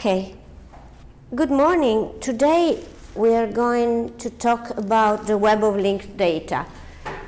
Okay. Good morning. Today we are going to talk about the web of linked data.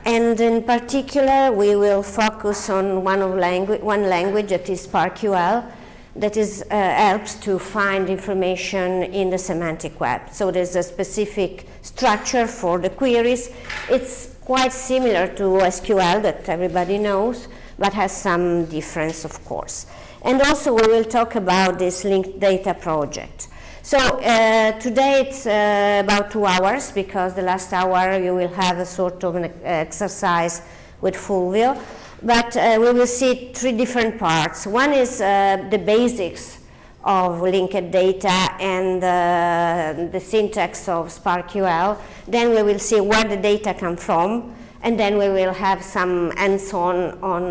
And in particular, we will focus on one, of langu one language that is SPARQL that is, uh, helps to find information in the semantic web. So there's a specific structure for the queries. It's quite similar to SQL that everybody knows, but has some difference, of course. And also we will talk about this linked data project. So uh, today it's uh, about two hours because the last hour you will have a sort of an exercise with Fulvio. But uh, we will see three different parts. One is uh, the basics of linked data and uh, the syntax of SPARQL. Then we will see where the data come from and then we will have some hands-on on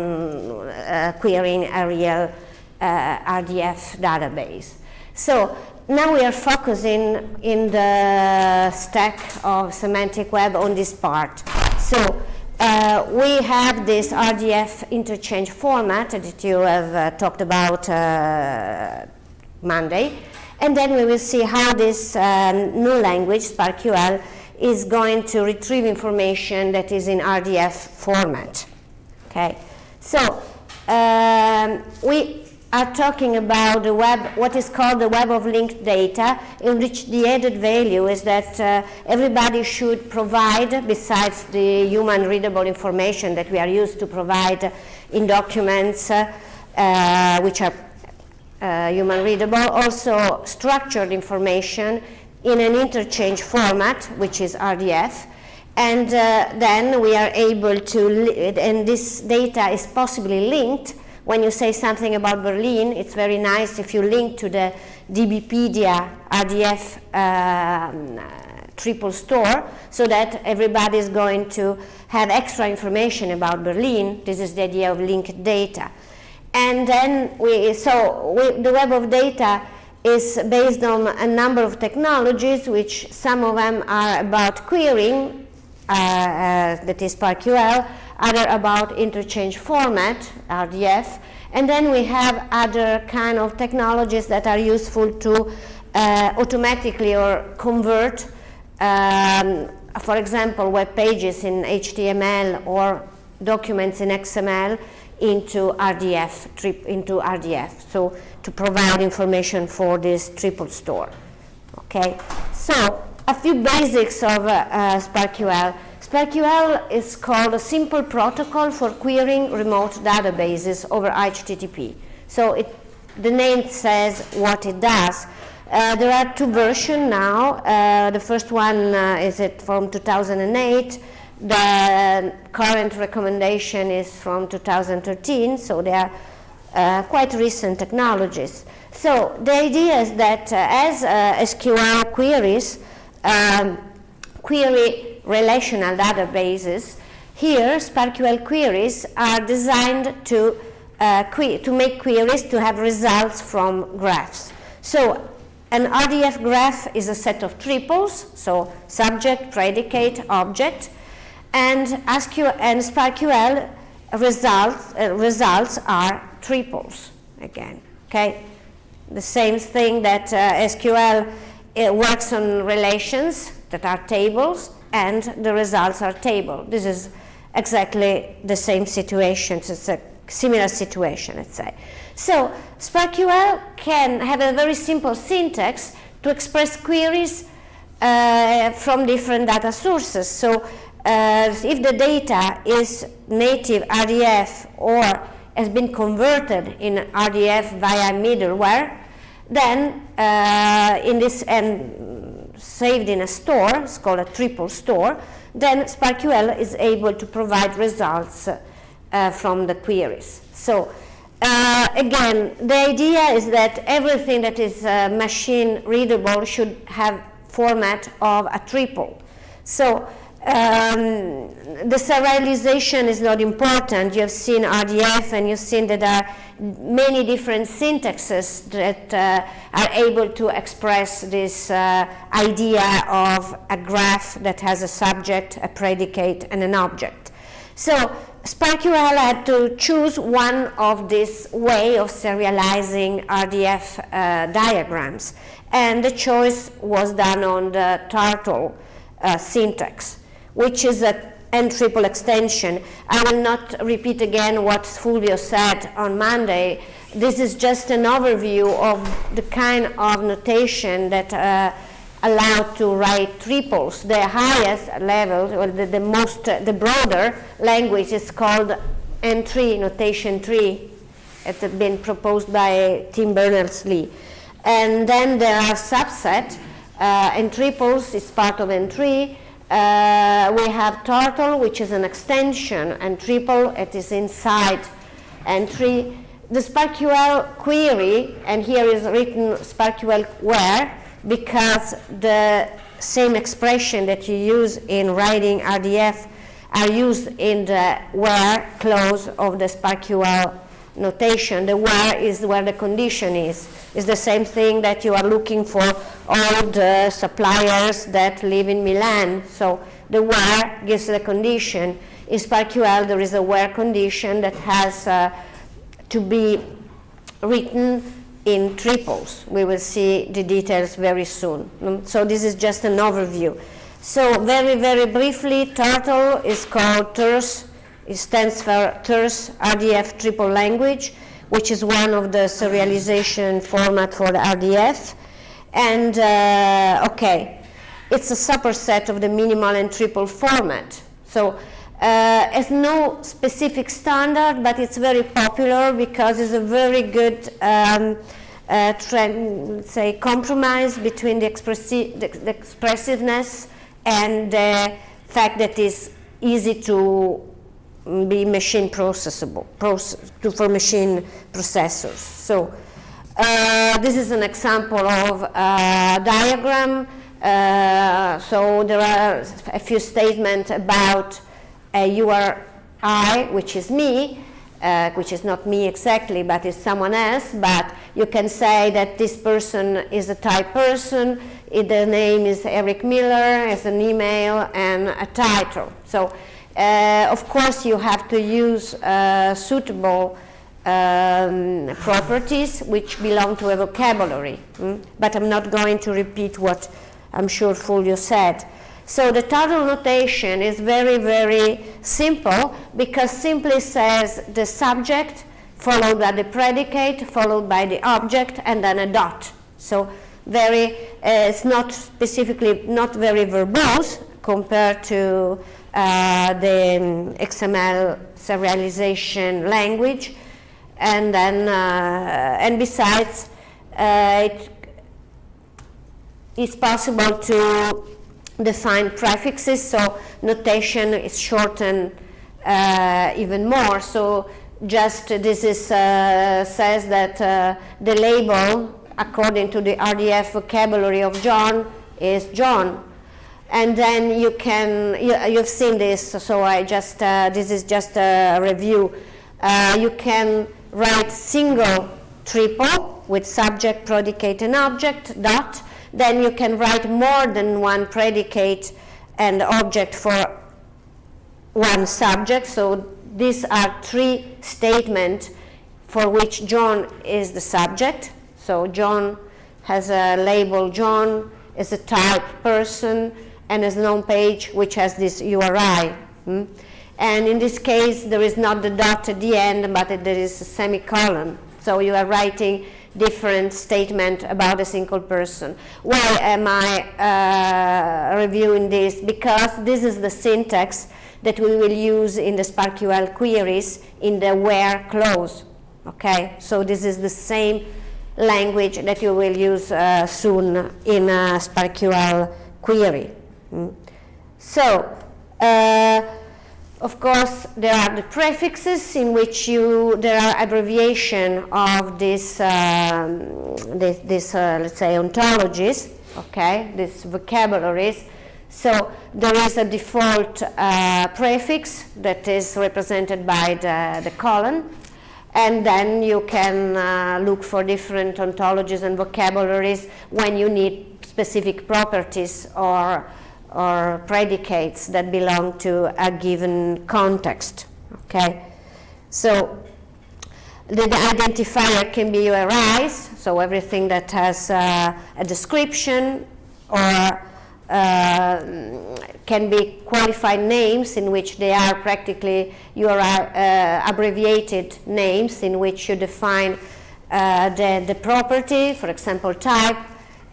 uh, querying a real RDF database. So now we are focusing in the stack of semantic web on this part. So uh, we have this RDF interchange format that you have uh, talked about uh, Monday. And then we will see how this um, new language, SPARQL, is going to retrieve information that is in RDF format. Okay, so um, we are talking about the web, what is called the web of linked data, in which the added value is that uh, everybody should provide, besides the human readable information that we are used to provide in documents, uh, uh, which are uh, human readable, also structured information in an interchange format, which is RDF, and uh, then we are able to, and this data is possibly linked when you say something about Berlin, it's very nice if you link to the DBpedia RDF um, triple store so that everybody is going to have extra information about Berlin. This is the idea of linked data. And then we, so we, the web of data is based on a number of technologies, which some of them are about querying, uh, uh, that is SPARQL, other about interchange format, RDF, and then we have other kind of technologies that are useful to uh, automatically or convert, um, for example, web pages in HTML or documents in XML into RDF, trip, into RDF, so to provide information for this triple store. Okay, so a few basics of uh, uh, SPARQL. SPARQL is called a simple protocol for querying remote databases over HTTP. So it, the name says what it does. Uh, there are two versions now. Uh, the first one uh, is it from 2008. The current recommendation is from 2013, so they are uh, quite recent technologies. So the idea is that uh, as uh, SQL queries um, query relational databases, here SPARQL queries are designed to, uh, to make queries to have results from graphs. So an RDF graph is a set of triples, so subject, predicate, object, and, SQL, and SPARQL results, uh, results are triples again, okay? The same thing that uh, SQL works on relations that are tables, and the results are table. This is exactly the same situation. It's a similar situation, let's say. So SPARQL can have a very simple syntax to express queries uh, from different data sources. So uh, if the data is native RDF or has been converted in RDF via middleware, then uh, in this and saved in a store, it's called a triple store, then SPARQL is able to provide results uh, from the queries. So uh, again, the idea is that everything that is uh, machine readable should have format of a triple. So um, the serialization is not important. You have seen RDF and you've seen that there are many different syntaxes that uh, are able to express this uh, idea of a graph that has a subject, a predicate, and an object. So SPARQL had to choose one of this way of serializing RDF uh, diagrams. And the choice was done on the turtle uh, syntax, which is a N triple extension. I will not repeat again what Fulvio said on Monday. This is just an overview of the kind of notation that uh, allowed to write triples. The highest level, or the, the most, uh, the broader language is called N3, notation 3. It had been proposed by Tim Berners-Lee. And then there are subset, uh, N triples is part of N3. Uh, we have turtle, which is an extension, and triple, it is inside N3. The SPARQL query, and here is written SPARQL where, because the same expression that you use in writing RDF are used in the where clause of the SPARQL notation. The where is where the condition is. It's the same thing that you are looking for all the suppliers that live in Milan. So the where gives the condition. In SPARQL there is a where condition that has uh, to be written in triples. We will see the details very soon. Mm, so this is just an overview. So very, very briefly, Turtle is called Terse. It stands for Terse RDF triple language, which is one of the serialization format for the RDF. And uh, okay, it's a superset of the minimal and triple format. So uh, has no specific standard, but it's very popular because it's a very good um, uh, trend, say, compromise between the, expressi the, the, expressiveness and the fact that it's easy to be machine processable process, to, for machine processors. So uh, this is an example of a diagram. Uh, so there are a few statements about a URI, which is me, uh, which is not me exactly, but is someone else, but you can say that this person is a type person, the name is Eric Miller, has an email and a title. So, uh, of course, you have to use uh, suitable um, properties which belong to a vocabulary, mm? but I'm not going to repeat what I'm sure Fulvio said. So the turtle notation is very, very simple because simply says the subject followed by the predicate, followed by the object, and then a dot. So very, uh, it's not specifically, not very verbose compared to uh, the um, XML serialization language. And then, uh, and besides, uh, it is possible to define prefixes, so notation is shortened uh, even more. So just this is, uh, says that uh, the label, according to the RDF vocabulary of John, is John. And then you can, you, have seen this, so I just, uh, this is just a review. Uh, you can write single triple with subject, predicate, and object, dot, then you can write more than one predicate and object for one subject. So these are three statements for which John is the subject. So John has a label John is a type person and is known page which has this URI. Hmm? And in this case, there is not the dot at the end, but there is a semicolon. So you are writing different statement about a single person. Why am I uh, reviewing this? Because this is the syntax that we will use in the SPARQL queries in the where clause. Okay, so this is the same language that you will use uh, soon in a SPARQL query. Mm. So, uh, of course, there are the prefixes in which you there are abbreviation of this, um, this, this uh, let's say, ontologies, okay, these vocabularies. So there is a default uh, prefix that is represented by the, the colon, and then you can uh, look for different ontologies and vocabularies when you need specific properties or or predicates that belong to a given context. Okay, so the identifier can be URIs, so everything that has uh, a description or uh, can be qualified names in which they are practically URI uh, abbreviated names in which you define uh, the, the property, for example type,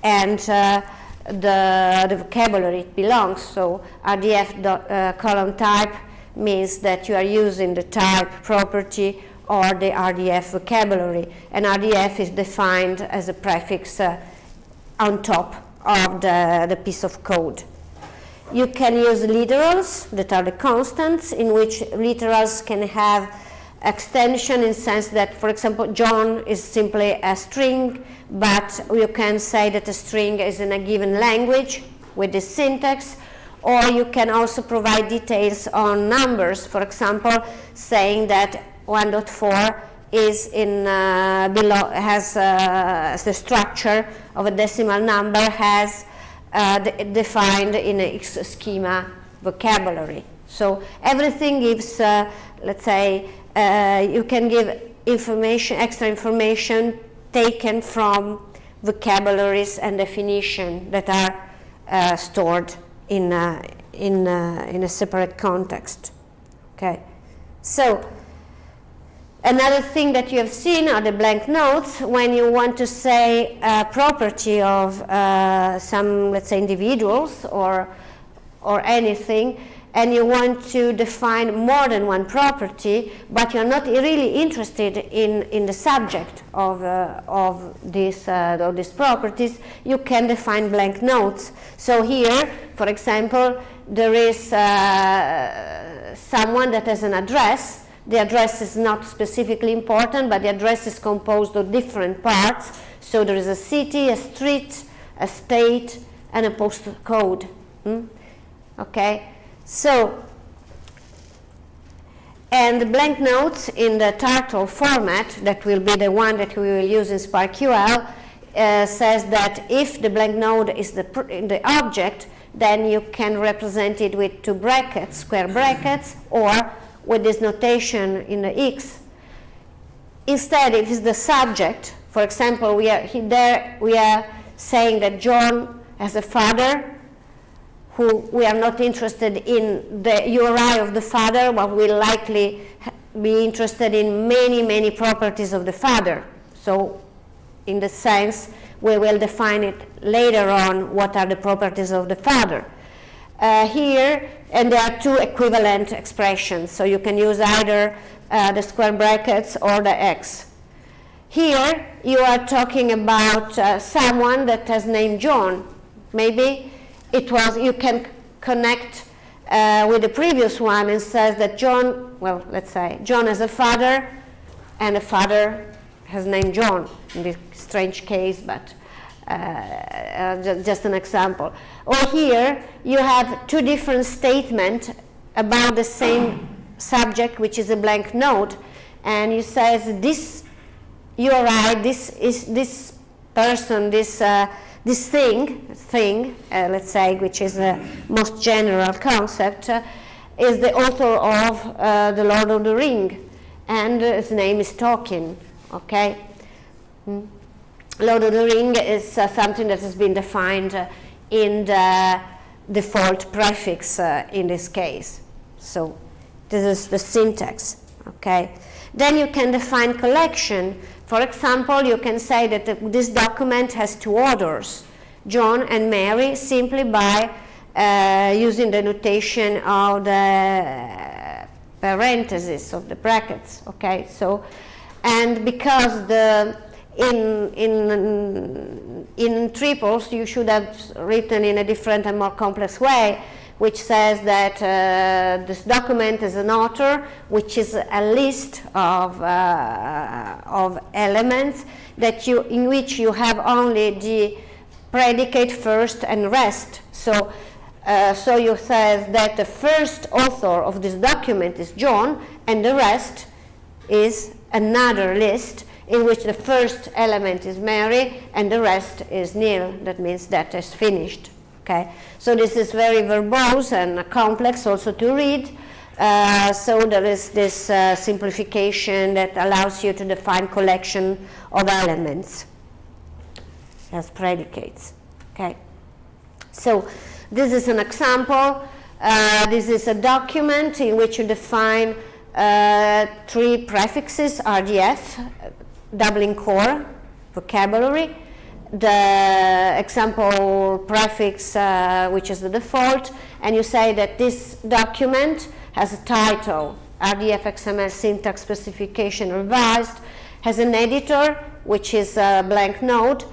and uh, the, the vocabulary it belongs. So RDF dot, uh, column type means that you are using the type property or the RDF vocabulary. And RDF is defined as a prefix uh, on top of the, the piece of code. You can use literals that are the constants in which literals can have extension in sense that, for example, John is simply a string, but you can say that a string is in a given language with this syntax, or you can also provide details on numbers, for example, saying that 1.4 is in uh, below has uh, the structure of a decimal number has uh, defined in a schema vocabulary. So everything gives, uh, let's say, uh, you can give information, extra information taken from vocabularies and definition that are uh, stored in in in a separate context. Okay, so Another thing that you have seen are the blank nodes when you want to say a property of uh, some, let's say, individuals or, or anything, and you want to define more than one property, but you're not really interested in, in the subject of, uh, of, this, uh, of these properties, you can define blank nodes. So here, for example, there is uh, someone that has an address, the address is not specifically important, but the address is composed of different parts. So there is a city, a street, a state, and a postal code. Hmm? Okay, so and the blank nodes in the turtle format, that will be the one that we will use in SPARQL, uh, says that if the blank node is the, the object, then you can represent it with two brackets, square brackets, or with this notation in the x. Instead, if it's the subject, for example, we are there we are saying that John has a father who we are not interested in the URI of the father, but we'll likely be interested in many, many properties of the father. So in the sense, we will define it later on what are the properties of the father. Uh, here, and there are two equivalent expressions, so you can use either uh, the square brackets or the x. Here, you are talking about uh, someone that has named John. Maybe it was, you can connect uh, with the previous one and says that John, well, let's say, John has a father, and a father has named John, in this strange case, but uh, uh, just an example. Or here you have two different statements about the same subject, which is a blank node, and you says this you are right, this is this person, this uh, this thing, thing, uh, let's say, which is the most general concept, uh, is the author of uh, the Lord of the Ring, and his name is Tolkien. Okay. Mm. Lord of the Ring is uh, something that has been defined uh, in the default prefix uh, in this case. So this is the syntax, okay? Then you can define collection. For example, you can say that this document has two orders, John and Mary, simply by uh, using the notation of the parentheses of the brackets, okay? So, and because the in, in, in triples, you should have written in a different and more complex way, which says that uh, this document is an author, which is a list of, uh, of elements that you, in which you have only the predicate first and rest. So, uh, so you say that the first author of this document is John, and the rest is another list in which the first element is Mary and the rest is nil. That means that is finished. Okay, so this is very verbose and complex also to read. Uh, so there is this uh, simplification that allows you to define collection of elements as predicates. Okay. So this is an example. Uh, this is a document in which you define uh, three prefixes, RDF, Dublin core, vocabulary, the example prefix, uh, which is the default, and you say that this document has a title, RDF XML syntax specification revised, has an editor, which is a blank node,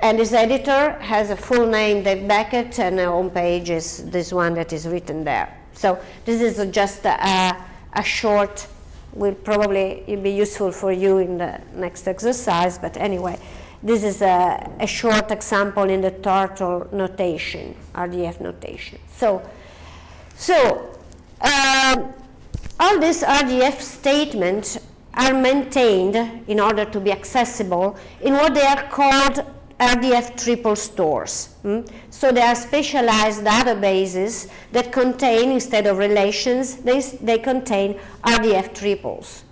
and this editor has a full name, Dave Beckett, and the home page is this one that is written there. So this is just a, a short, will probably be useful for you in the next exercise, but anyway, this is a, a short example in the turtle notation, RDF notation. So, so um, all these RDF statements are maintained in order to be accessible in what they are called RDF triple stores. Mm? So they are specialized databases that contain, instead of relations, they, they contain RDF triples.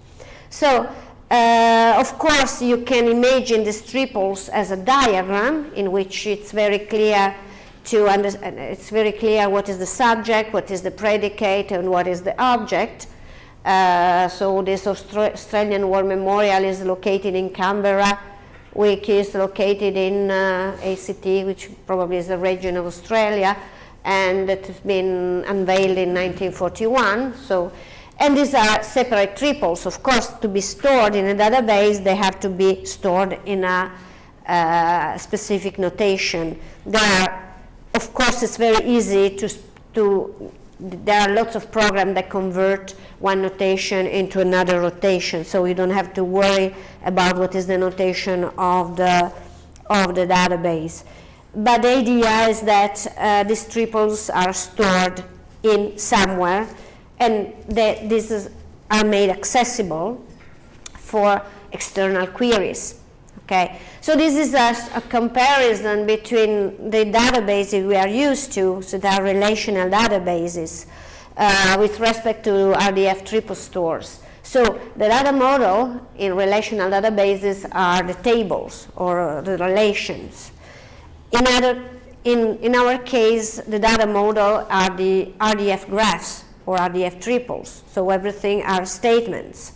So uh, of course you can imagine these triples as a diagram in which it's very clear to understand, it's very clear what is the subject, what is the predicate, and what is the object. Uh, so this Austra Australian War Memorial is located in Canberra, which is located in uh, ACT, which probably is a region of Australia, and it has been unveiled in 1941. So, and these are separate triples. Of course, to be stored in a database, they have to be stored in a uh, specific notation. There are of course, it's very easy to, to, there are lots of programs that convert one notation into another rotation, so you don't have to worry about what is the notation of the, of the database. But the idea is that uh, these triples are stored in somewhere, and that these are made accessible for external queries. Okay, so this is a, a, comparison between the databases we are used to, so there are relational databases, uh, with respect to RDF triple stores. So the data model in relational databases are the tables or the relations. In, other, in, in our case, the data model are the RDF graphs or RDF triples, so everything are statements.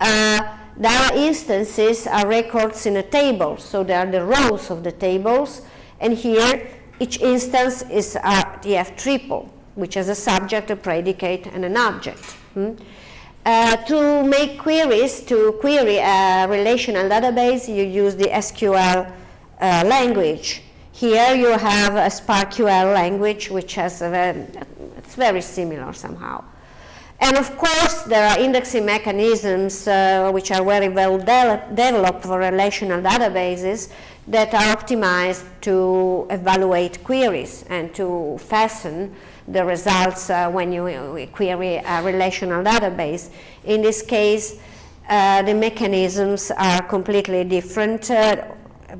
Uh, Data instances are records in a table, so they are the rows of the tables, and here each instance is RDF triple, which has a subject, a predicate, and an object. Hmm? Uh, to make queries, to query a relational database, you use the SQL uh, language. Here you have a SPARQL language, which has a very, it's very similar somehow. And of course, there are indexing mechanisms uh, which are very well de developed for relational databases that are optimized to evaluate queries and to fasten the results uh, when you uh, query a relational database. In this case, uh, the mechanisms are completely different uh,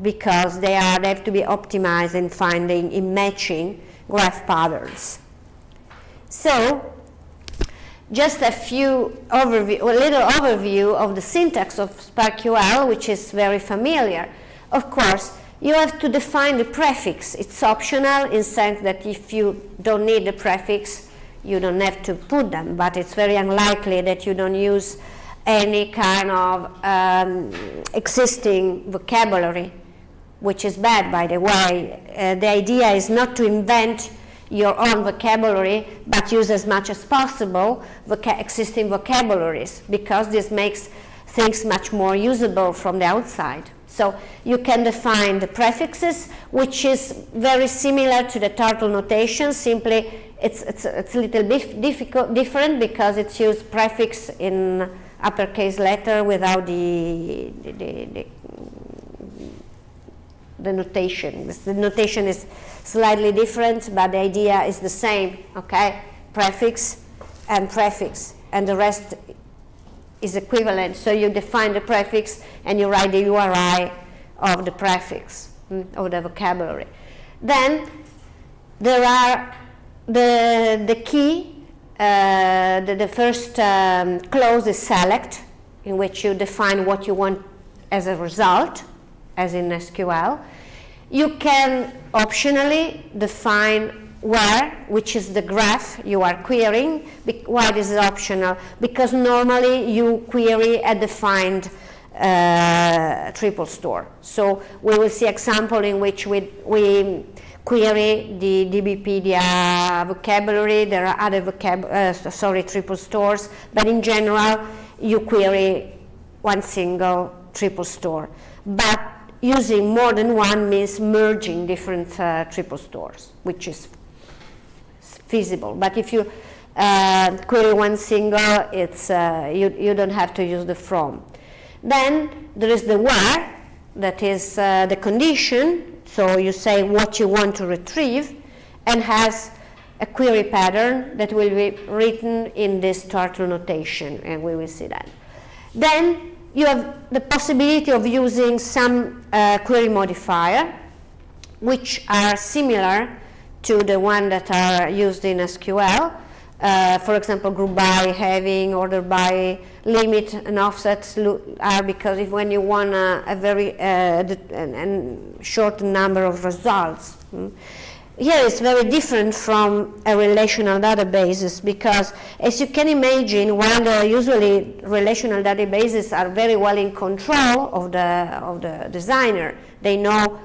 because they, are, they have to be optimized in finding, in matching graph patterns. So, just a few overview, a little overview of the syntax of SPARQL, which is very familiar. Of course, you have to define the prefix. It's optional in sense that if you don't need the prefix, you don't have to put them, but it's very unlikely that you don't use any kind of um, existing vocabulary, which is bad, by the way. Uh, the idea is not to invent your own vocabulary, but use as much as possible voca existing vocabularies because this makes things much more usable from the outside. So you can define the prefixes, which is very similar to the turtle notation, simply it's, it's, it's a little bit difficult, different because it's used prefix in uppercase letter without the, the, the, the the notation. The notation is slightly different, but the idea is the same, okay? Prefix and prefix, and the rest is equivalent. So you define the prefix and you write the URI of the prefix, mm, of the vocabulary. Then there are the, the key uh, the, the, first um, clause is select, in which you define what you want as a result, as in SQL. You can optionally define where, which is the graph you are querying. Why this is optional? Because normally you query a defined uh, triple store. So we will see example in which we, we query the DBpedia vocabulary, there are other vocab uh, sorry, triple stores, but in general you query one single triple store. But using more than one means merging different uh, triple stores, which is feasible. But if you uh, query one single, it's, uh, you, you don't have to use the from. Then there is the where, that is uh, the condition, so you say what you want to retrieve, and has a query pattern that will be written in this turtle notation, and we will see that. Then you have the possibility of using some uh, query modifier, which are similar to the one that are used in SQL, uh, for example, group by, having, order by, limit and offsets are because if when you want a, a very uh, short number of results. Hmm, here it's very different from a relational databases because as you can imagine, while usually relational databases are very well in control of the, of the designer, they know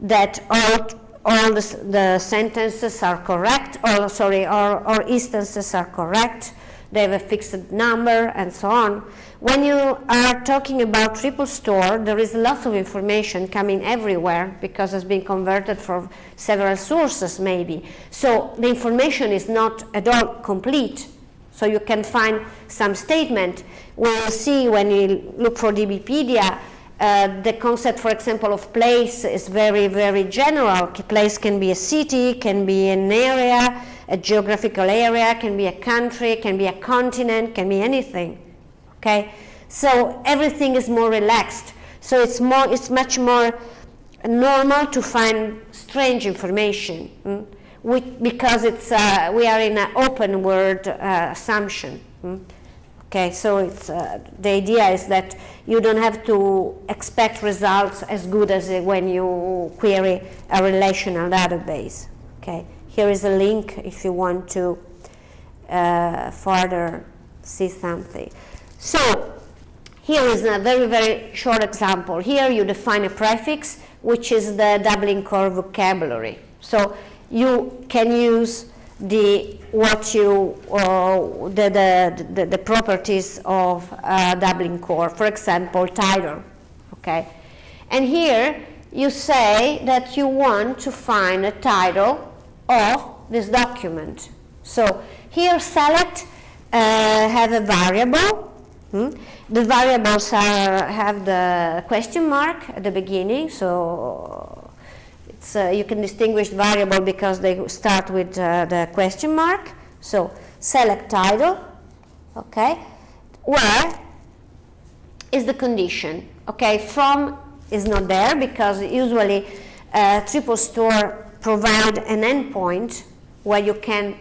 that all all the, the sentences are correct, or sorry, or, or instances are correct, they have a fixed number and so on. When you are talking about triple store, there is lots of information coming everywhere because it's been converted from several sources maybe. So the information is not at all complete. So you can find some statement. We'll see when you look for DBpedia, uh, the concept, for example, of place is very, very general. Place can be a city, can be an area, a geographical area, can be a country, can be a continent, can be anything. Okay, so everything is more relaxed. So it's more, it's much more normal to find strange information, hmm? we, because it's uh, we are in an open world uh, assumption. Hmm? Okay, so it's, uh, the idea is that you don't have to expect results as good as when you query a relational database. Okay, here is a link if you want to uh, further see something. So here is a very, very short example. Here you define a prefix, which is the Dublin Core vocabulary. So you can use the what you uh, the, the, the, the, properties of uh, Dublin core, for example, title. Okay, and here you say that you want to find a title of this document. So here select uh, have a variable. Hmm? The variables are have the question mark at the beginning, so uh, you can distinguish variable because they start with uh, the question mark. So select title, okay, where is the condition, okay, from is not there because usually uh, triple store provide an endpoint where you can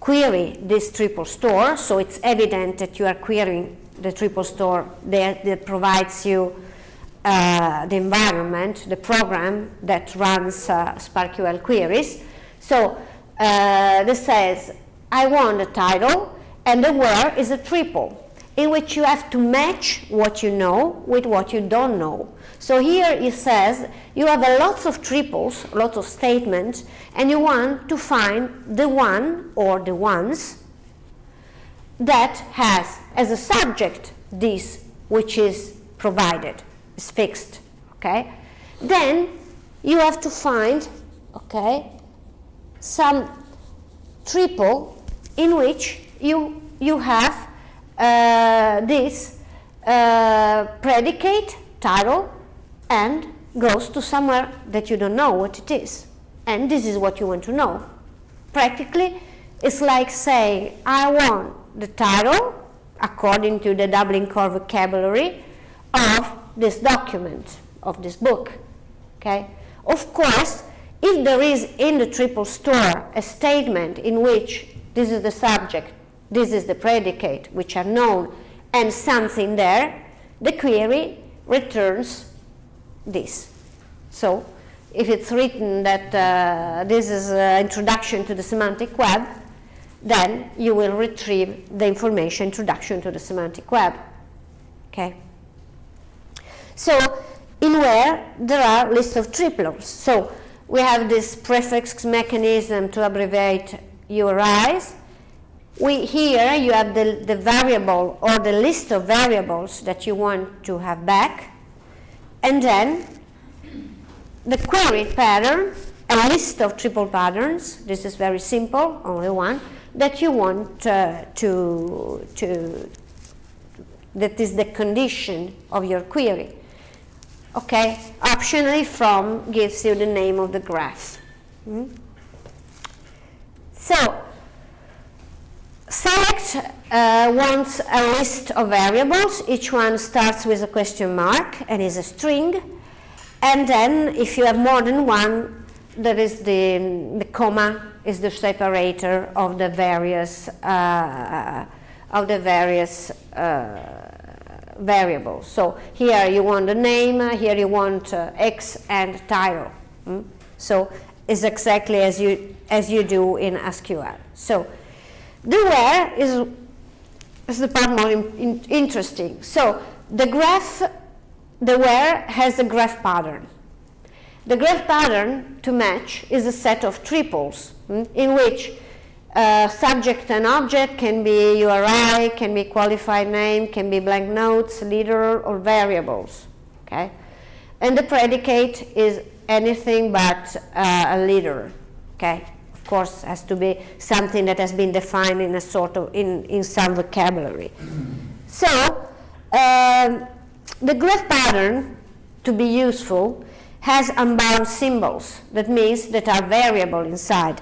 query this triple store, so it's evident that you are querying the triple store that, that provides you uh, the environment, the program that runs uh, SPARQL queries. So uh, this says, I want a title, and the where is a triple, in which you have to match what you know with what you don't know. So here it says you have a lots of triples, lots of statements, and you want to find the one or the ones that has as a subject this which is provided is fixed, okay? Then you have to find, okay, some triple in which you, you have uh, this uh, predicate, title, and goes to somewhere that you don't know what it is. And this is what you want to know. Practically, it's like saying, I want the title, according to the Dublin Core vocabulary, of this document of this book. Okay? Of course, if there is in the triple store a statement in which this is the subject, this is the predicate, which are known, and something there, the query returns this. So if it's written that uh, this is an introduction to the semantic web, then you will retrieve the information introduction to the semantic web. Okay. So in where there are lists of triples. So we have this prefix mechanism to abbreviate URIs. We, here you have the, the variable or the list of variables that you want to have back. And then the query pattern, a list of triple patterns, this is very simple, only one, that you want uh, to, to, that is the condition of your query. Okay, optionally from gives you the name of the graph. Mm? So, select uh, wants a list of variables. Each one starts with a question mark and is a string. And then, if you have more than one, there is the, the comma is the separator of the various uh, of the various uh, variables. So here you want the name, here you want uh, X and title. Mm? So it's exactly as you as you do in SQL. So the where is is the part more in, in, interesting. So the graph, the where has a graph pattern. The graph pattern to match is a set of triples mm, in which uh, subject and object can be URI, can be qualified name, can be blank nodes, literal, or variables. Okay, and the predicate is anything but uh, a literal. Okay, of course, has to be something that has been defined in a sort of in in some vocabulary. So um, the graph pattern to be useful has unbound symbols. That means that are variable inside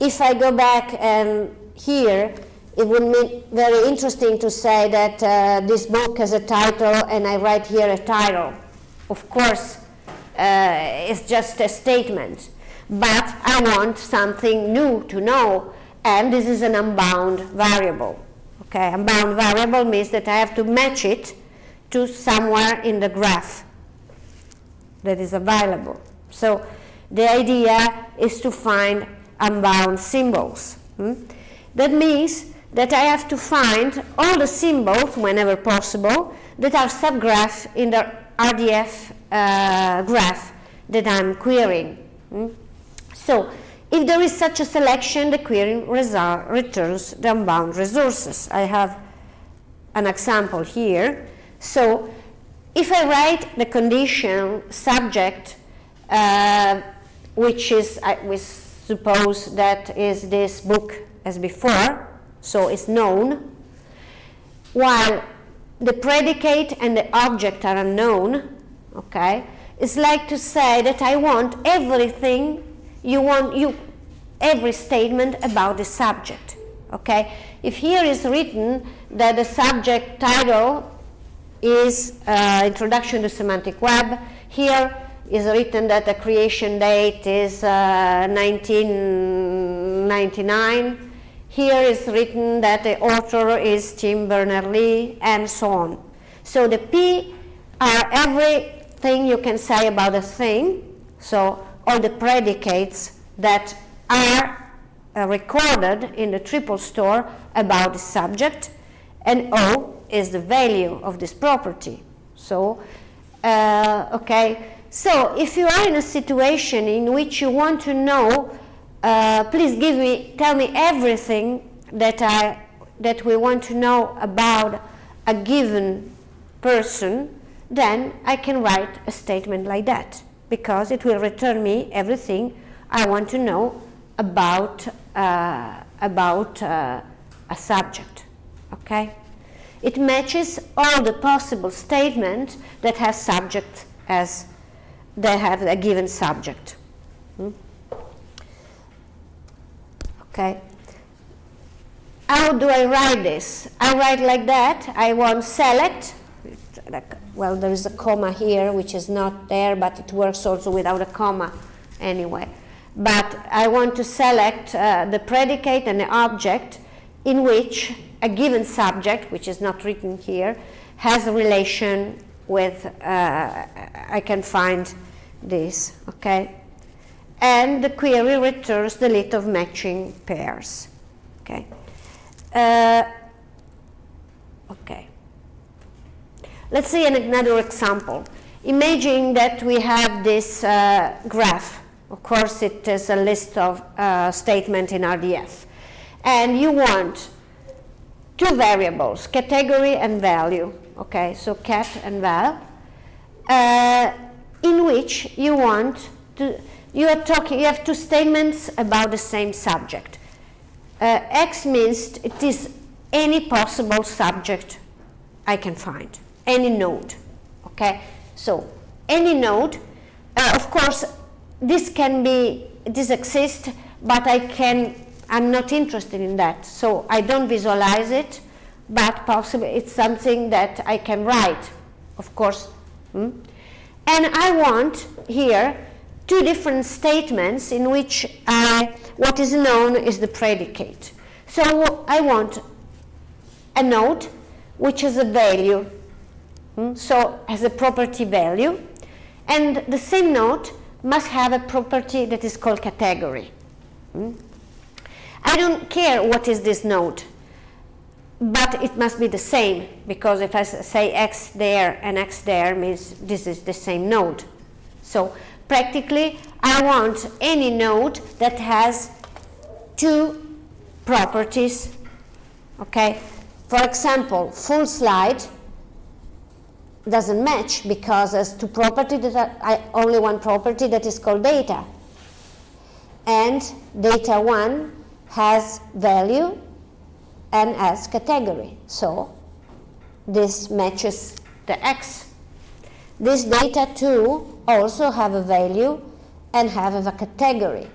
if I go back and here, it would be very interesting to say that uh, this book has a title and I write here a title. Of course, uh, it's just a statement, but I want something new to know, and this is an unbound variable. Okay, unbound variable means that I have to match it to somewhere in the graph that is available. So the idea is to find unbound symbols. Hmm? That means that I have to find all the symbols, whenever possible, that are subgraphs in the RDF uh, graph that I'm querying. Hmm? So, if there is such a selection, the query returns the unbound resources. I have an example here. So, if I write the condition subject, uh, which is uh, with suppose that is this book as before, so it's known, while the predicate and the object are unknown, okay, it's like to say that I want everything, you want you, every statement about the subject, okay. If here is written that the subject title is uh, Introduction to Semantic Web, here is written that the creation date is uh, 1999. Here is written that the author is Tim Berners-Lee, and so on. So the P are everything you can say about a thing, so all the predicates that are uh, recorded in the triple store about the subject, and O is the value of this property. So, uh, okay, so if you are in a situation in which you want to know, uh, please give me, tell me everything that I, that we want to know about a given person, then I can write a statement like that because it will return me everything I want to know about, uh, about uh, a subject, okay? It matches all the possible statements that have subject as they have a given subject. Hmm? Okay. How do I write this? I write like that. I want select. Well, there is a comma here, which is not there, but it works also without a comma anyway. But I want to select uh, the predicate and the object in which a given subject, which is not written here, has a relation with, uh, I can find this, okay? And the query returns the list of matching pairs, okay? Uh, okay. Let's see another example. Imagine that we have this uh, graph. Of course, it is a list of uh, statements in RDF. And you want two variables, category and value. Okay, so cat and val, uh, in which you want to, you are talking, you have two statements about the same subject. Uh, X means it is any possible subject I can find, any node, okay? So, any node, uh, of course, this can be, this exists, but I can, I'm not interested in that, so I don't visualize it, but possibly it's something that I can write, of course. Hmm? And I want here two different statements in which I, what is known is the predicate. So I want a node which has a value, hmm? so has a property value, and the same node must have a property that is called category. Hmm? I don't care what is this node but it must be the same because if I say x there and x there means this is the same node. So practically I want any node that has two properties. Okay, for example, full slide doesn't match because there's two properties that are, only one property that is called data. And data 1 has value and as category. So this matches the X. This data too also have a value and have a category.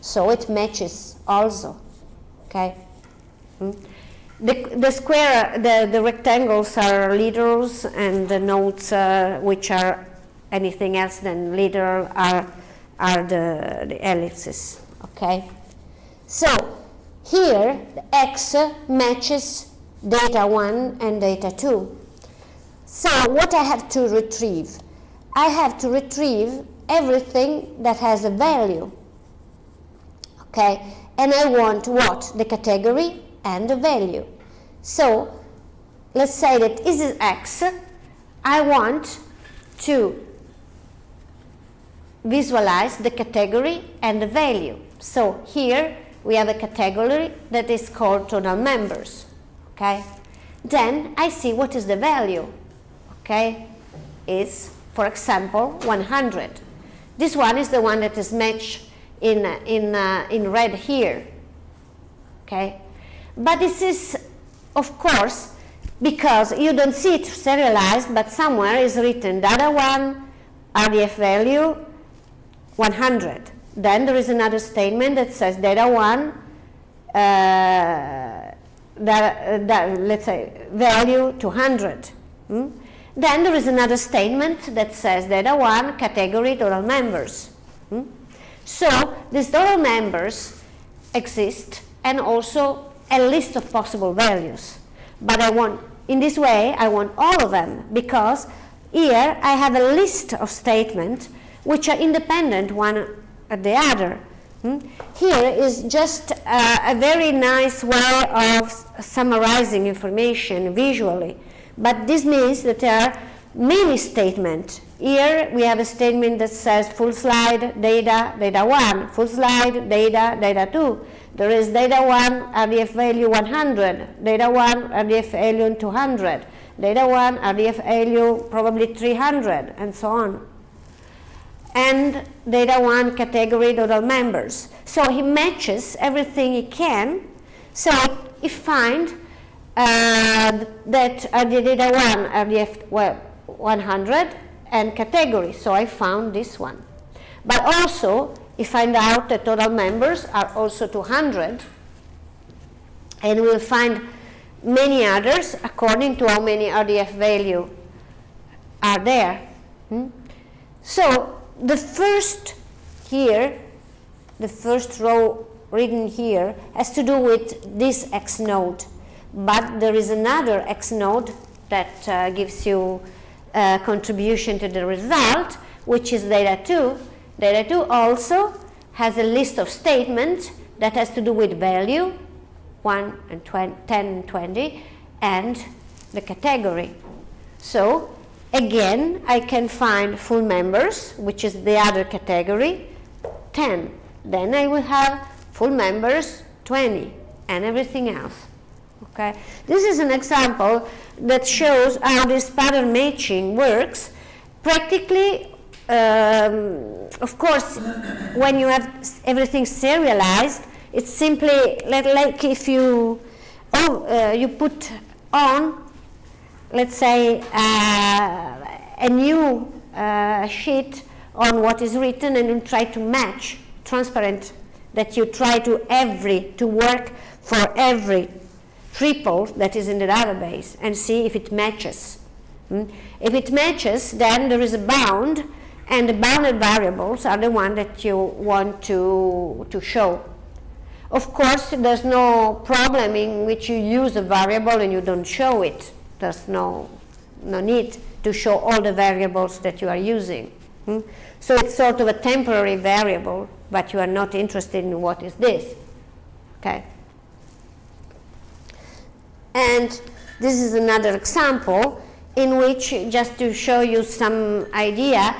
So it matches also. Okay. Hmm? The, the square, the, the rectangles are literals and the nodes uh, which are anything else than literal are, are the, the ellipses. Okay. So here, the X matches data 1 and data 2. So what I have to retrieve? I have to retrieve everything that has a value. Okay, and I want what? The category and the value. So let's say that this is X. I want to visualize the category and the value. So here we have a category that is called total members, okay? Then I see what is the value, okay? Is, for example, 100. This one is the one that is matched in, in, uh, in red here, okay? But this is, of course, because you don't see it serialized, but somewhere is written the other one, RDF value, 100. Then there is another statement that says data 1, uh, that, uh, that, let's say, value 200. Hmm? Then there is another statement that says data 1, category total members. Hmm? So these total members exist and also a list of possible values. But I want, in this way, I want all of them because here I have a list of statements which are independent one at the other. Hmm? Here is just uh, a very nice way of summarizing information visually. But this means that there are many statements. Here we have a statement that says full slide data, data 1, full slide data, data 2. There is data 1, RDF value 100, data 1, RDF value 200, data 1, RDF value probably 300, and so on and data one category total members. So he matches everything he can. So he find uh, that uh, the data one RDF well, 100 and category. So I found this one. But also he find out that total members are also 200 and we'll find many others according to how many RDF value are there. Hmm? So the first here, the first row written here has to do with this X node. But there is another X node that uh, gives you a contribution to the result, which is data 2. Data 2 also has a list of statements that has to do with value, 1 and 20, 10 and 20, and the category. So again, I can find full members, which is the other category, 10. Then I will have full members, 20, and everything else. Okay, this is an example that shows how this pattern matching works. Practically, um, of course, when you have everything serialized, it's simply like if you oh, uh, you put on, let's say, uh, a new uh, sheet on what is written and you try to match transparent that you try to every to work for every triple that is in the database and see if it matches. Mm? If it matches, then there is a bound, and the bounded variables are the one that you want to, to show. Of course, there's no problem in which you use a variable and you don't show it. There's no, no need to show all the variables that you are using. Mm? So it's sort of a temporary variable, but you are not interested in what is this. Okay. And this is another example in which, just to show you some idea,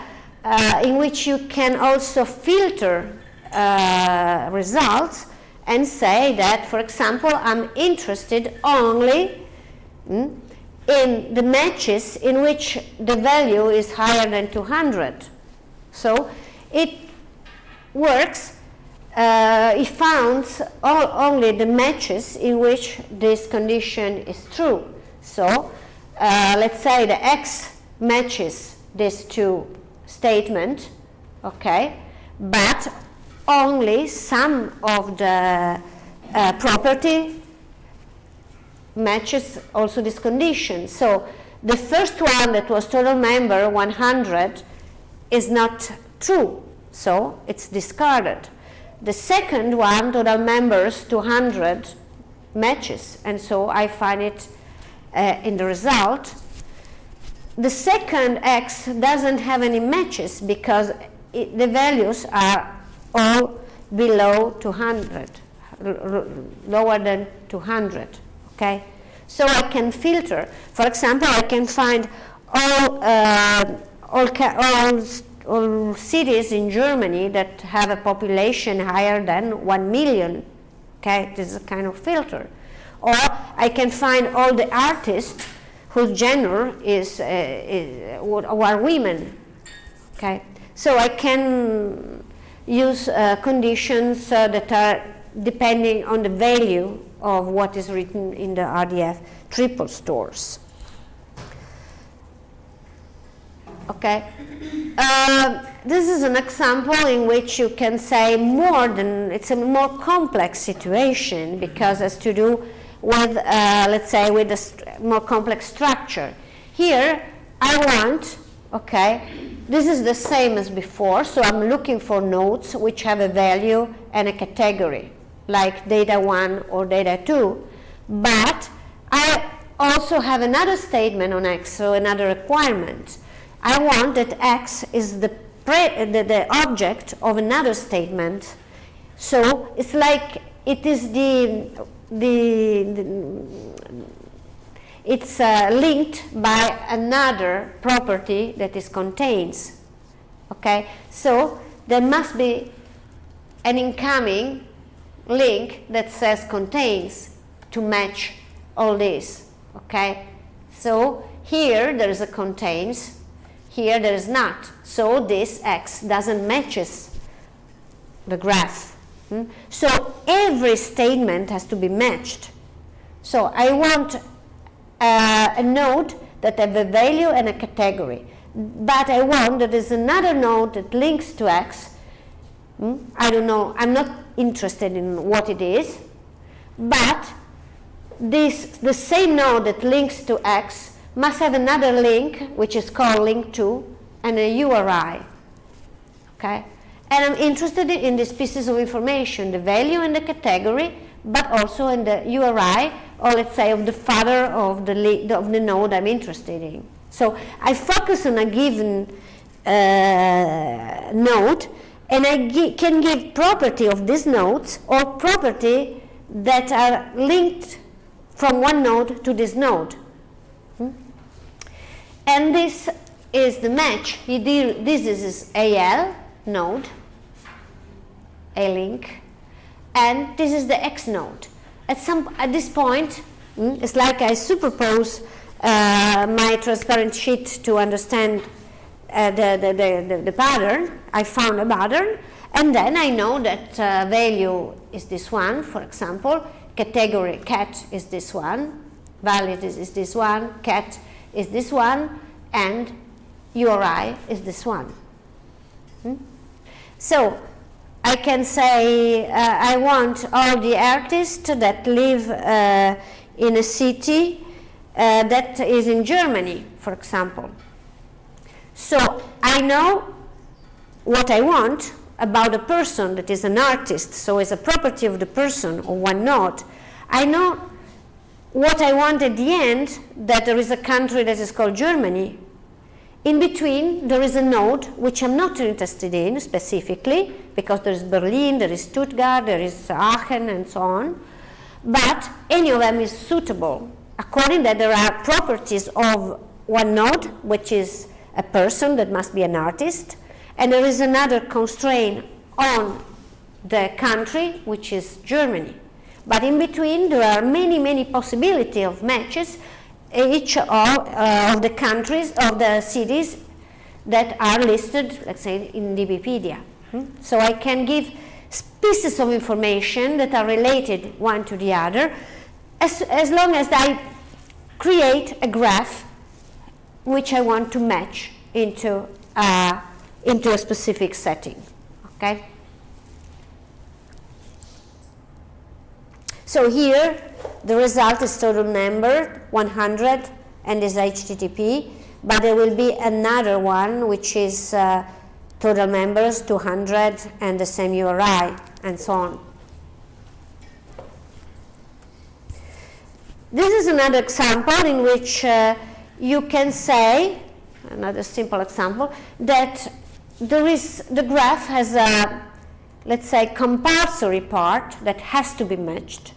uh, in which you can also filter uh, results and say that, for example, I'm interested only mm, in the matches in which the value is higher than 200. So it works uh, it founds all, only the matches in which this condition is true. So uh, let's say the X matches these two statements, okay, but only some of the uh, property matches also this condition. So the first one that was total member 100 is not true, so it's discarded. The second one, total members 200 matches, and so I find it uh, in the result. The second X doesn't have any matches because it, the values are all below 200, lower than 200, okay? So I can filter. For example, I can find all, uh, all, all all cities in Germany that have a population higher than 1 million. Okay, this is a kind of filter. Or I can find all the artists whose gender is, uh, is are women. Okay, so I can use uh, conditions uh, that are depending on the value of what is written in the RDF triple stores. Okay. Uh, this is an example in which you can say more than, it's a more complex situation because has to do with, uh, let's say, with a more complex structure. Here, I want, okay, this is the same as before, so I'm looking for nodes which have a value and a category, like data 1 or data 2, but I also have another statement on X, so another requirement. I want that X is the, the, the object of another statement. So it's like it is the, the, the it's uh, linked by another property that is contains. Okay, so there must be an incoming link that says contains to match all this. Okay, so here there is a contains here there is not. So this x doesn't matches the graph. Hmm? So every statement has to be matched. So I want uh, a node that have a value and a category. But I want that there's another node that links to x. Hmm? I don't know, I'm not interested in what it is. But this, the same node that links to x must have another link, which is called link to, and a URI. Okay? and I'm interested in these pieces of information, the value and the category, but also in the URI, or let's say of the father of the, of the node I'm interested in. So I focus on a given uh, node, and I can give property of these nodes or property that are linked from one node to this node. Hmm? And this is the match. This is AL node, A link, and this is the X node. At some at this point, hmm, it's like I superpose uh, my transparent sheet to understand uh, the, the, the, the, pattern. I found a pattern, and then I know that uh, value is this one, for example, category cat is this one, valid is, is this one, cat is this one, and URI is this one. Hmm? So I can say uh, I want all the artists that live uh, in a city uh, that is in Germany, for example. So I know what I want about a person that is an artist, so as a property of the person or node. I know what I want at the end, that there is a country that is called Germany. In between, there is a node which I'm not interested in specifically, because there is Berlin, there is Stuttgart, there is Aachen, and so on. But any of them is suitable, according that there are properties of one node, which is a person that must be an artist, and there is another constraint on the country, which is Germany. But in between, there are many, many possibility of matches, each of, uh, of the countries, of the cities that are listed, let's say, in DBpedia. Hmm? So I can give pieces of information that are related one to the other, as, as long as I create a graph which I want to match into, uh, into a specific setting. Okay? So here the result is total number 100 and is HTTP, but there will be another one which is uh, total members 200 and the same URI and so on. This is another example in which uh, you can say, another simple example, that there is, the graph has a, let's say, compulsory part that has to be matched,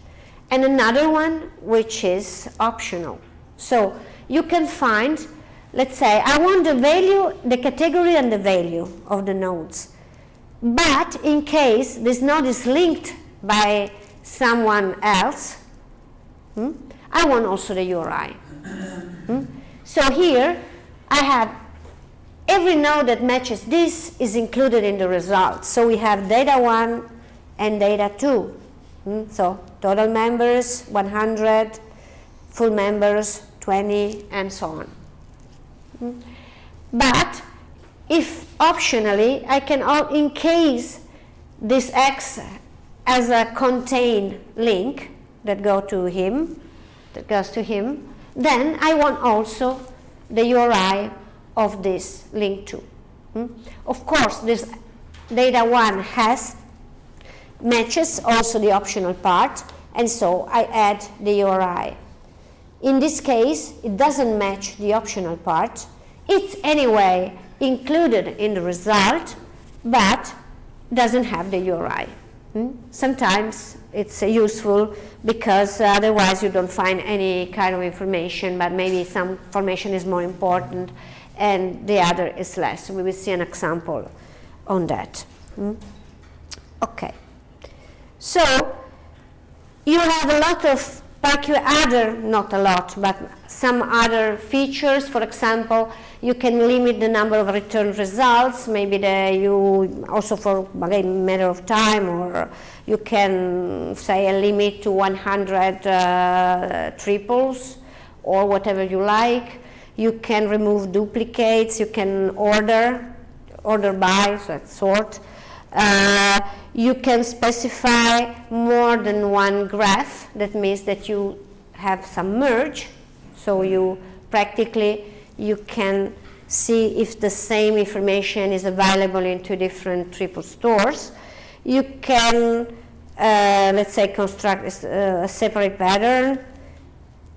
and another one which is optional. So you can find, let's say, I want the value, the category and the value of the nodes. But in case this node is linked by someone else, hmm, I want also the URI. Hmm? So here I have every node that matches this is included in the result. So we have data 1 and data 2. Hmm? So total members 100, full members 20 and so on. Hmm? But if optionally I can, in case this X as a contain link that go to him, that goes to him, then I want also the URI of this link to. Hmm? Of course, this data one has matches also the optional part, and so I add the URI. In this case, it doesn't match the optional part. It's anyway included in the result, but doesn't have the URI. Hmm? Sometimes it's uh, useful because otherwise you don't find any kind of information, but maybe some information is more important and the other is less. We will see an example on that. Hmm? Okay. So you have a lot of other, not a lot, but some other features. For example, you can limit the number of return results, maybe the, you also for a matter of time or you can say a limit to 100 uh, triples or whatever you like. You can remove duplicates, you can order, order by, so sort. Uh, you can specify more than one graph, that means that you have some merge, so you practically you can see if the same information is available in two different triple stores. You can, uh, let's say, construct a, a separate pattern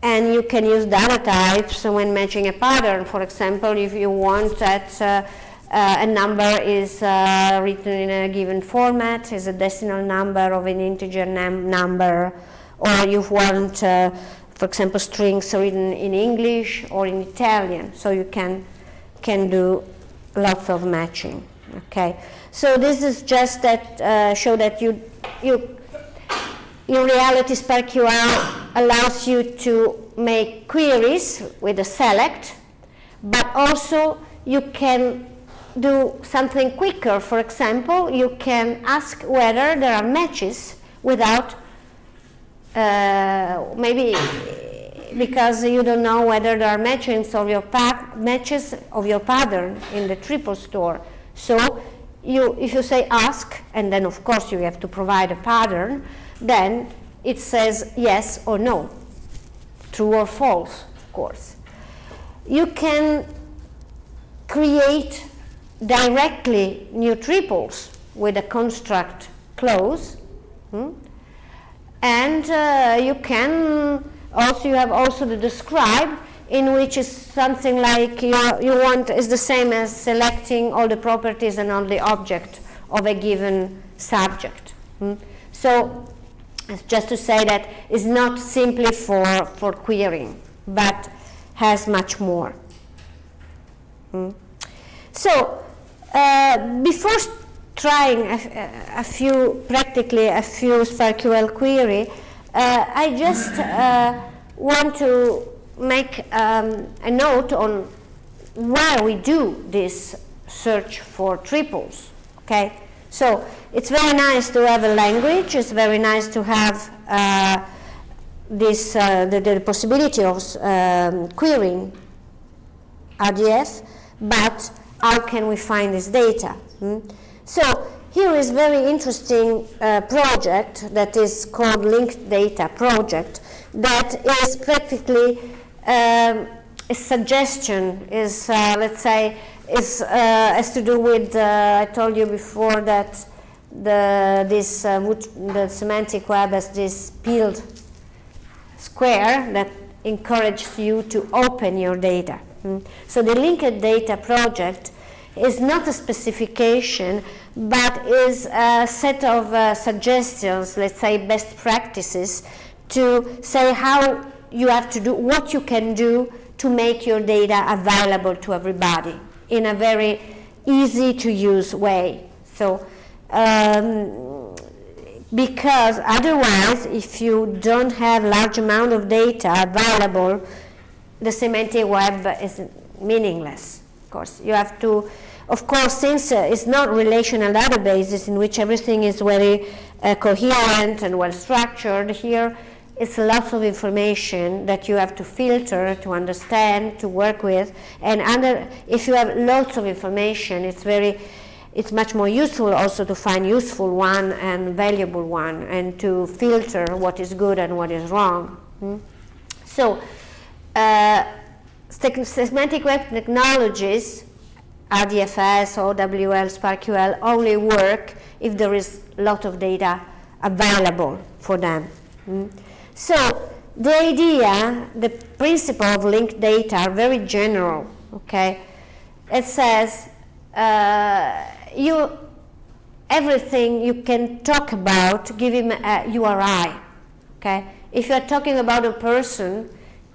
and you can use data types when matching a pattern. For example, if you want that uh, uh, a number is uh, written in a given format, is a decimal number of an integer number, or you want, uh, for example, strings written in English or in Italian, so you can, can do lots of matching, okay? So this is just that uh, show that you, you in reality, SPARQL allows you to make queries with a select, but also you can do something quicker. For example, you can ask whether there are matches without, uh, maybe because you don't know whether there are matches of your matches of your pattern in the triple store. So you, if you say ask, and then of course you have to provide a pattern, then it says yes or no, true or false, of course. You can create directly new triples with a construct clause, hmm? and uh, you can also you have also the describe in which is something like you, you want is the same as selecting all the properties and all the object of a given subject. Hmm? So just to say that it's not simply for, for querying, but has much more. Hmm. So, before trying a, a, few, practically a few SPARQL query, uh, I just uh, want to make um, a note on why we do this search for triples, okay? So it's very nice to have a language. It's very nice to have uh, this uh, the, the, possibility of um, querying RDF, but how can we find this data? Hmm? So here is very interesting uh, project that is called Linked Data Project that is practically um, a suggestion, is uh, let's say is uh, has to do with, uh, I told you before that the, this, uh, the semantic web has this peeled square that encourages you to open your data. Mm. So the linked data project is not a specification, but is a set of uh, suggestions, let's say best practices, to say how you have to do, what you can do to make your data available to everybody in a very easy to use way. So, um, because otherwise, if you don't have large amount of data available, the semantic web is meaningless. Course, you have to, of course, since uh, it's not relational databases in which everything is very uh, coherent and well structured, here it's lots of information that you have to filter, to understand, to work with. And under, if you have lots of information, it's very, it's much more useful also to find useful one and valuable one, and to filter what is good and what is wrong. Hmm? So, uh, semantic web technologies, RDFS, OWL, SPARQL, only work if there is a lot of data available for them. Hmm? So the idea, the principle of linked data are very general, okay? It says uh, you, everything you can talk about, give him a URI, okay? If you're talking about a person,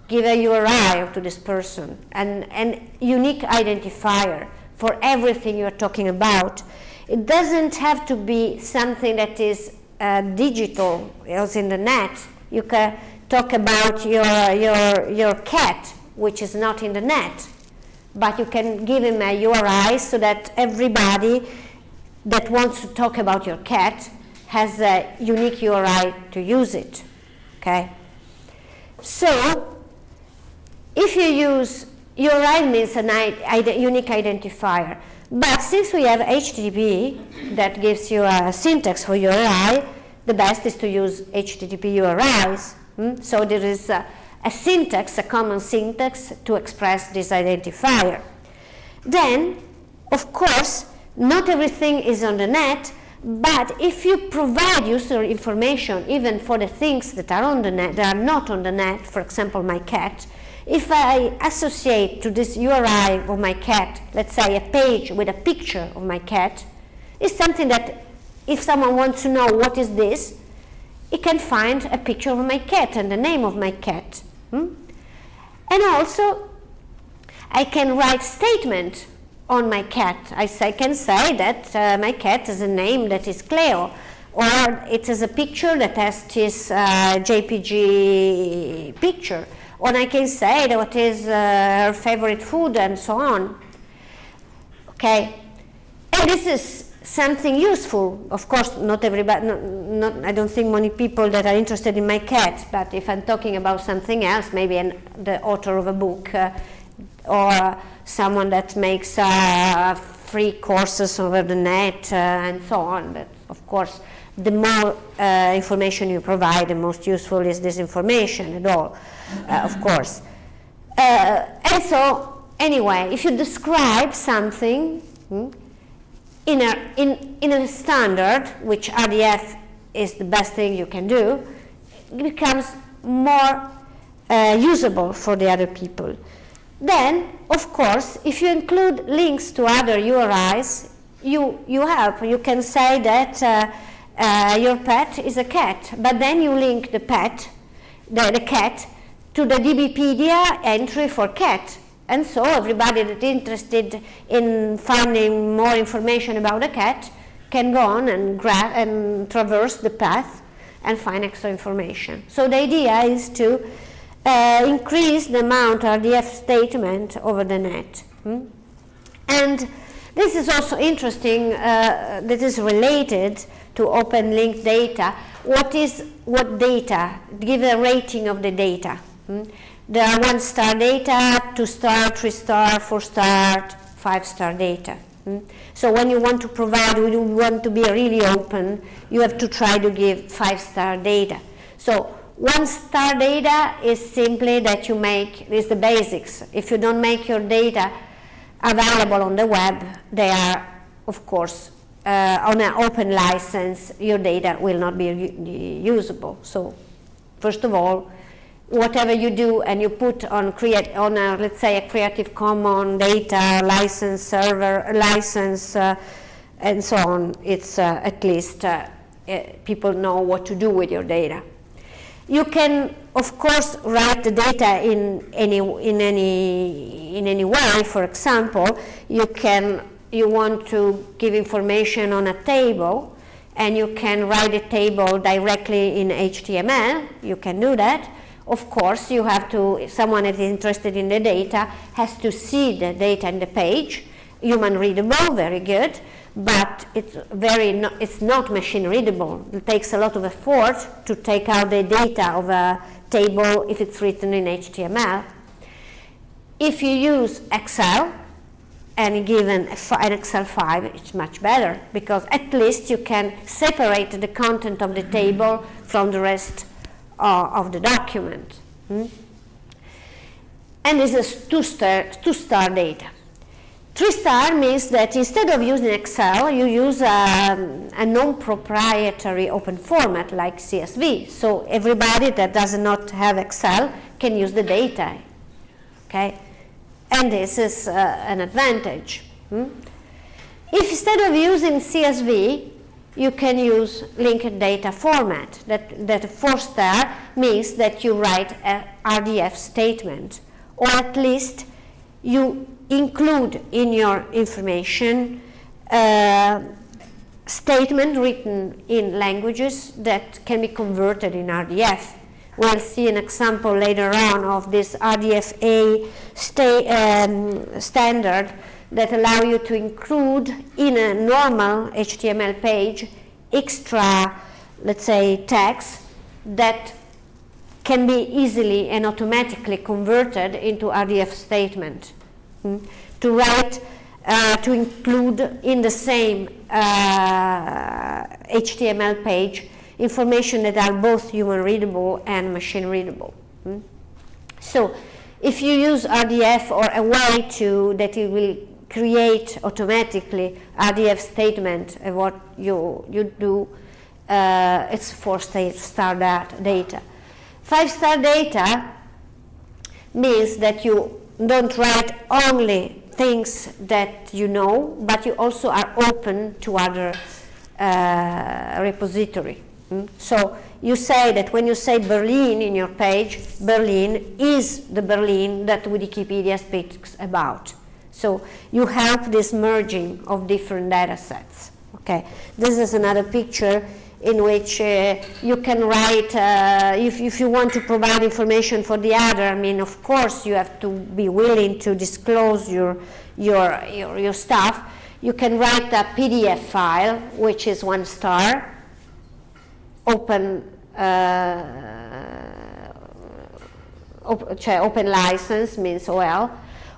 give a URI to this person, and an unique identifier for everything you're talking about. It doesn't have to be something that is uh, digital, as in the net, you can talk about your, your, your cat, which is not in the net, but you can give him a URI so that everybody that wants to talk about your cat has a unique URI to use it, okay? So, if you use your URI means a unique identifier, but since we have HTTP that gives you a syntax for URI, the best is to use HTTP URIs. Hmm? So there is a, a syntax, a common syntax to express this identifier. then, of course, not everything is on the net, but if you provide user information, even for the things that are on the net, that are not on the net, for example, my cat, if I associate to this URI of my cat, let's say a page with a picture of my cat, it's something that if someone wants to know what is this, he can find a picture of my cat and the name of my cat. Hmm? And also, I can write statement on my cat. I say, can say that uh, my cat has a name that is Cleo, or it is a picture that has this uh, JPG picture or I can say what is uh, her favorite food and so on. Okay, and this is something useful. Of course, not everybody, not, not, I don't think many people that are interested in my cat, but if I'm talking about something else, maybe an, the author of a book uh, or someone that makes uh, free courses over the net uh, and so on, but of course, the more uh, information you provide, the most useful is this information at all, uh, of course. Uh, and so, anyway, if you describe something hmm, in, a, in, in a standard, which RDF is the best thing you can do, it becomes more uh, usable for the other people. Then, of course, if you include links to other URIs, you, you help. You can say that uh, uh, your pet is a cat, but then you link the pet, the, the cat, to the DBpedia entry for cat. And so everybody that's interested in finding more information about a cat can go on and, and traverse the path and find extra information. So the idea is to uh, increase the amount of RDF statement over the net. Hmm? And this is also interesting, uh, this is related to open link data. What is what data? Give a rating of the data. Hmm? There are one star data, two star, three star, four star, five star data. Hmm? So when you want to provide, when you want to be really open, you have to try to give five star data. So one star data is simply that you make, is the basics. If you don't make your data available on the web, they are, of course, uh, on an open license, your data will not be usable. So, first of all, whatever you do and you put on create on a, let's say a Creative Commons data license server license uh, and so on, it's uh, at least uh, eh, people know what to do with your data. You can, of course, write the data in any in any in any way. For example, you can you want to give information on a table and you can write a table directly in HTML, you can do that. Of course, you have to, someone that is interested in the data has to see the data in the page, human readable, very good, but it's very, no, it's not machine readable. It takes a lot of effort to take out the data of a table if it's written in HTML. If you use Excel, and given an Excel 5, it's much better because at least you can separate the content of the table from the rest uh, of the document. Hmm? And this is two-star two star data. Three-star means that instead of using Excel, you use a, a non-proprietary open format like CSV. So everybody that does not have Excel can use the data. Okay and this is uh, an advantage. Hmm? If instead of using CSV, you can use linked data format. That, that four star means that you write a RDF statement, or at least you include in your information uh, statement written in languages that can be converted in RDF. We'll see an example later on of this RDFa um, standard that allow you to include in a normal HTML page extra, let's say, text that can be easily and automatically converted into RDF statement. Hmm? To write, uh, to include in the same uh, HTML page information that are both human readable and machine readable. Hmm? So if you use RDF or a way to that it will create automatically RDF statement of what you, you do, uh, it's four star data. Five star data means that you don't write only things that you know, but you also are open to other uh, repository. Mm? So you say that when you say Berlin in your page, Berlin is the Berlin that Wikipedia speaks about. So you have this merging of different data sets. Okay, this is another picture in which uh, you can write, uh, if, if you want to provide information for the other, I mean, of course you have to be willing to disclose your, your, your, your stuff. You can write a PDF file, which is one star, open, uh, op open license means OL,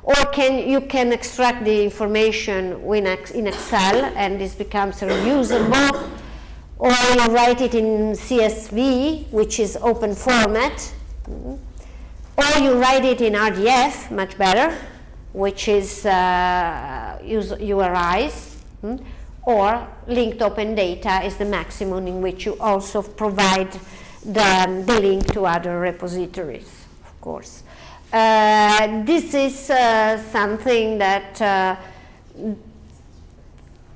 or can you can extract the information in Excel and this becomes reusable or you write it in CSV, which is open format, or you write it in RDF, much better, which is uh, URIs, hmm? or linked open data is the maximum in which you also provide the, the link to other repositories, of course. Uh, this is uh, something that uh,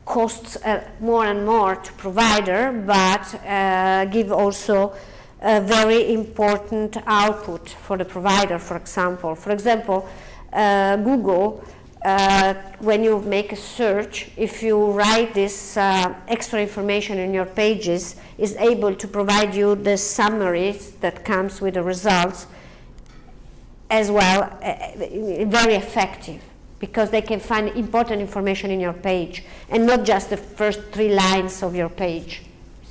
costs more and more to provider, but give also a very important output for the provider, for example. For example, uh, Google, uh, when you make a search, if you write this uh, extra information in your pages, is able to provide you the summaries that comes with the results as well, uh, very effective because they can find important information in your page and not just the first three lines of your page.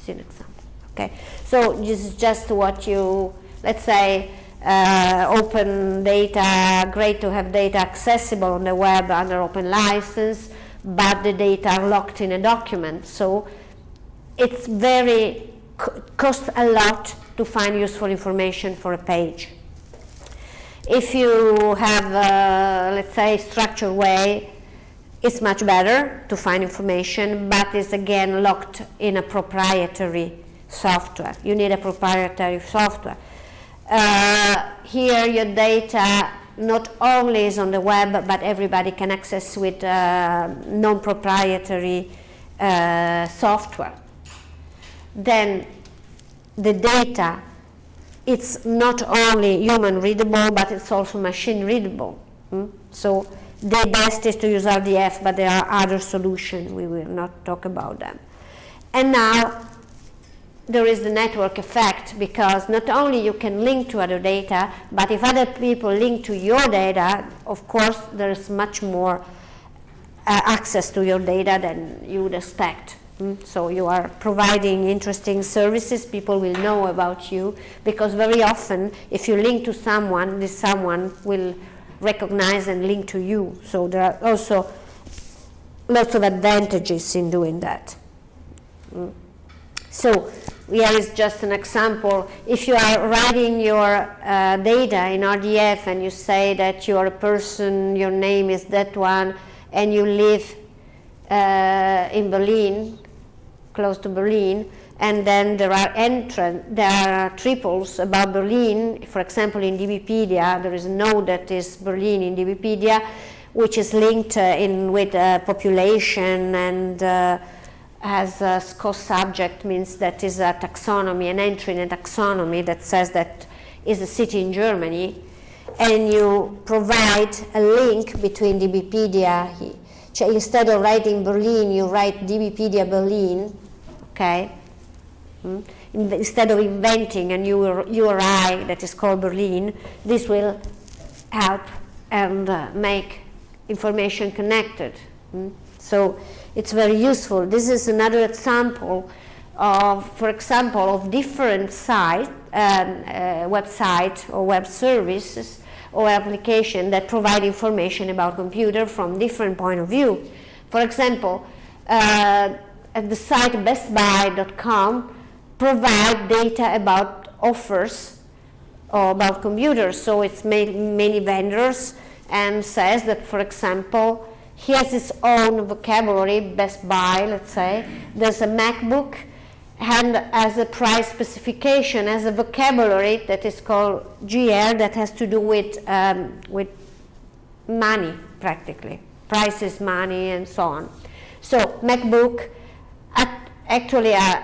See an example. Okay, so this is just what you, let's say, uh, open data, great to have data accessible on the web under open license, but the data are locked in a document. So it's very, costs a lot to find useful information for a page. If you have, uh, let's say, structured way, it's much better to find information, but it's again locked in a proprietary software. You need a proprietary software. Uh, here your data not only is on the web, but everybody can access with uh, non-proprietary uh, software. Then the data it's not only human readable, but it's also machine readable. Mm? So the best is to use RDF, but there are other solutions. We will not talk about them. And now there is the network effect because not only you can link to other data, but if other people link to your data, of course, there is much more uh, access to your data than you would expect. Mm, so you are providing interesting services, people will know about you, because very often if you link to someone, this someone will recognize and link to you. So there are also lots of advantages in doing that. Mm. So here is just an example. If you are writing your uh, data in RDF and you say that you are a person, your name is that one, and you live uh, in Berlin, close to Berlin, and then there are entrance, there are triples about Berlin. For example, in DBpedia, there is a node that is Berlin in DBpedia, which is linked uh, in with uh, population and uh, has a co-subject means that is a taxonomy, an entry in a taxonomy that says that is a city in Germany, and you provide a link between DBpedia. Instead of writing Berlin, you write DBpedia Berlin, okay? Hmm? Instead of inventing a new URI that is called Berlin, this will help and uh, make information connected. Hmm? So it's very useful. This is another example of, for example, of different site, um, uh, website or web services or application that provide information about computer from different point of view. For example, uh, at the site bestbuy.com provide data about offers or about computers. So it's many, many vendors and says that, for example, he has his own vocabulary, Best Buy, let's say. There's a MacBook, and as a price specification, as a vocabulary that is called GL that has to do with, um, with money, practically. Prices, money, and so on. So MacBook, actually a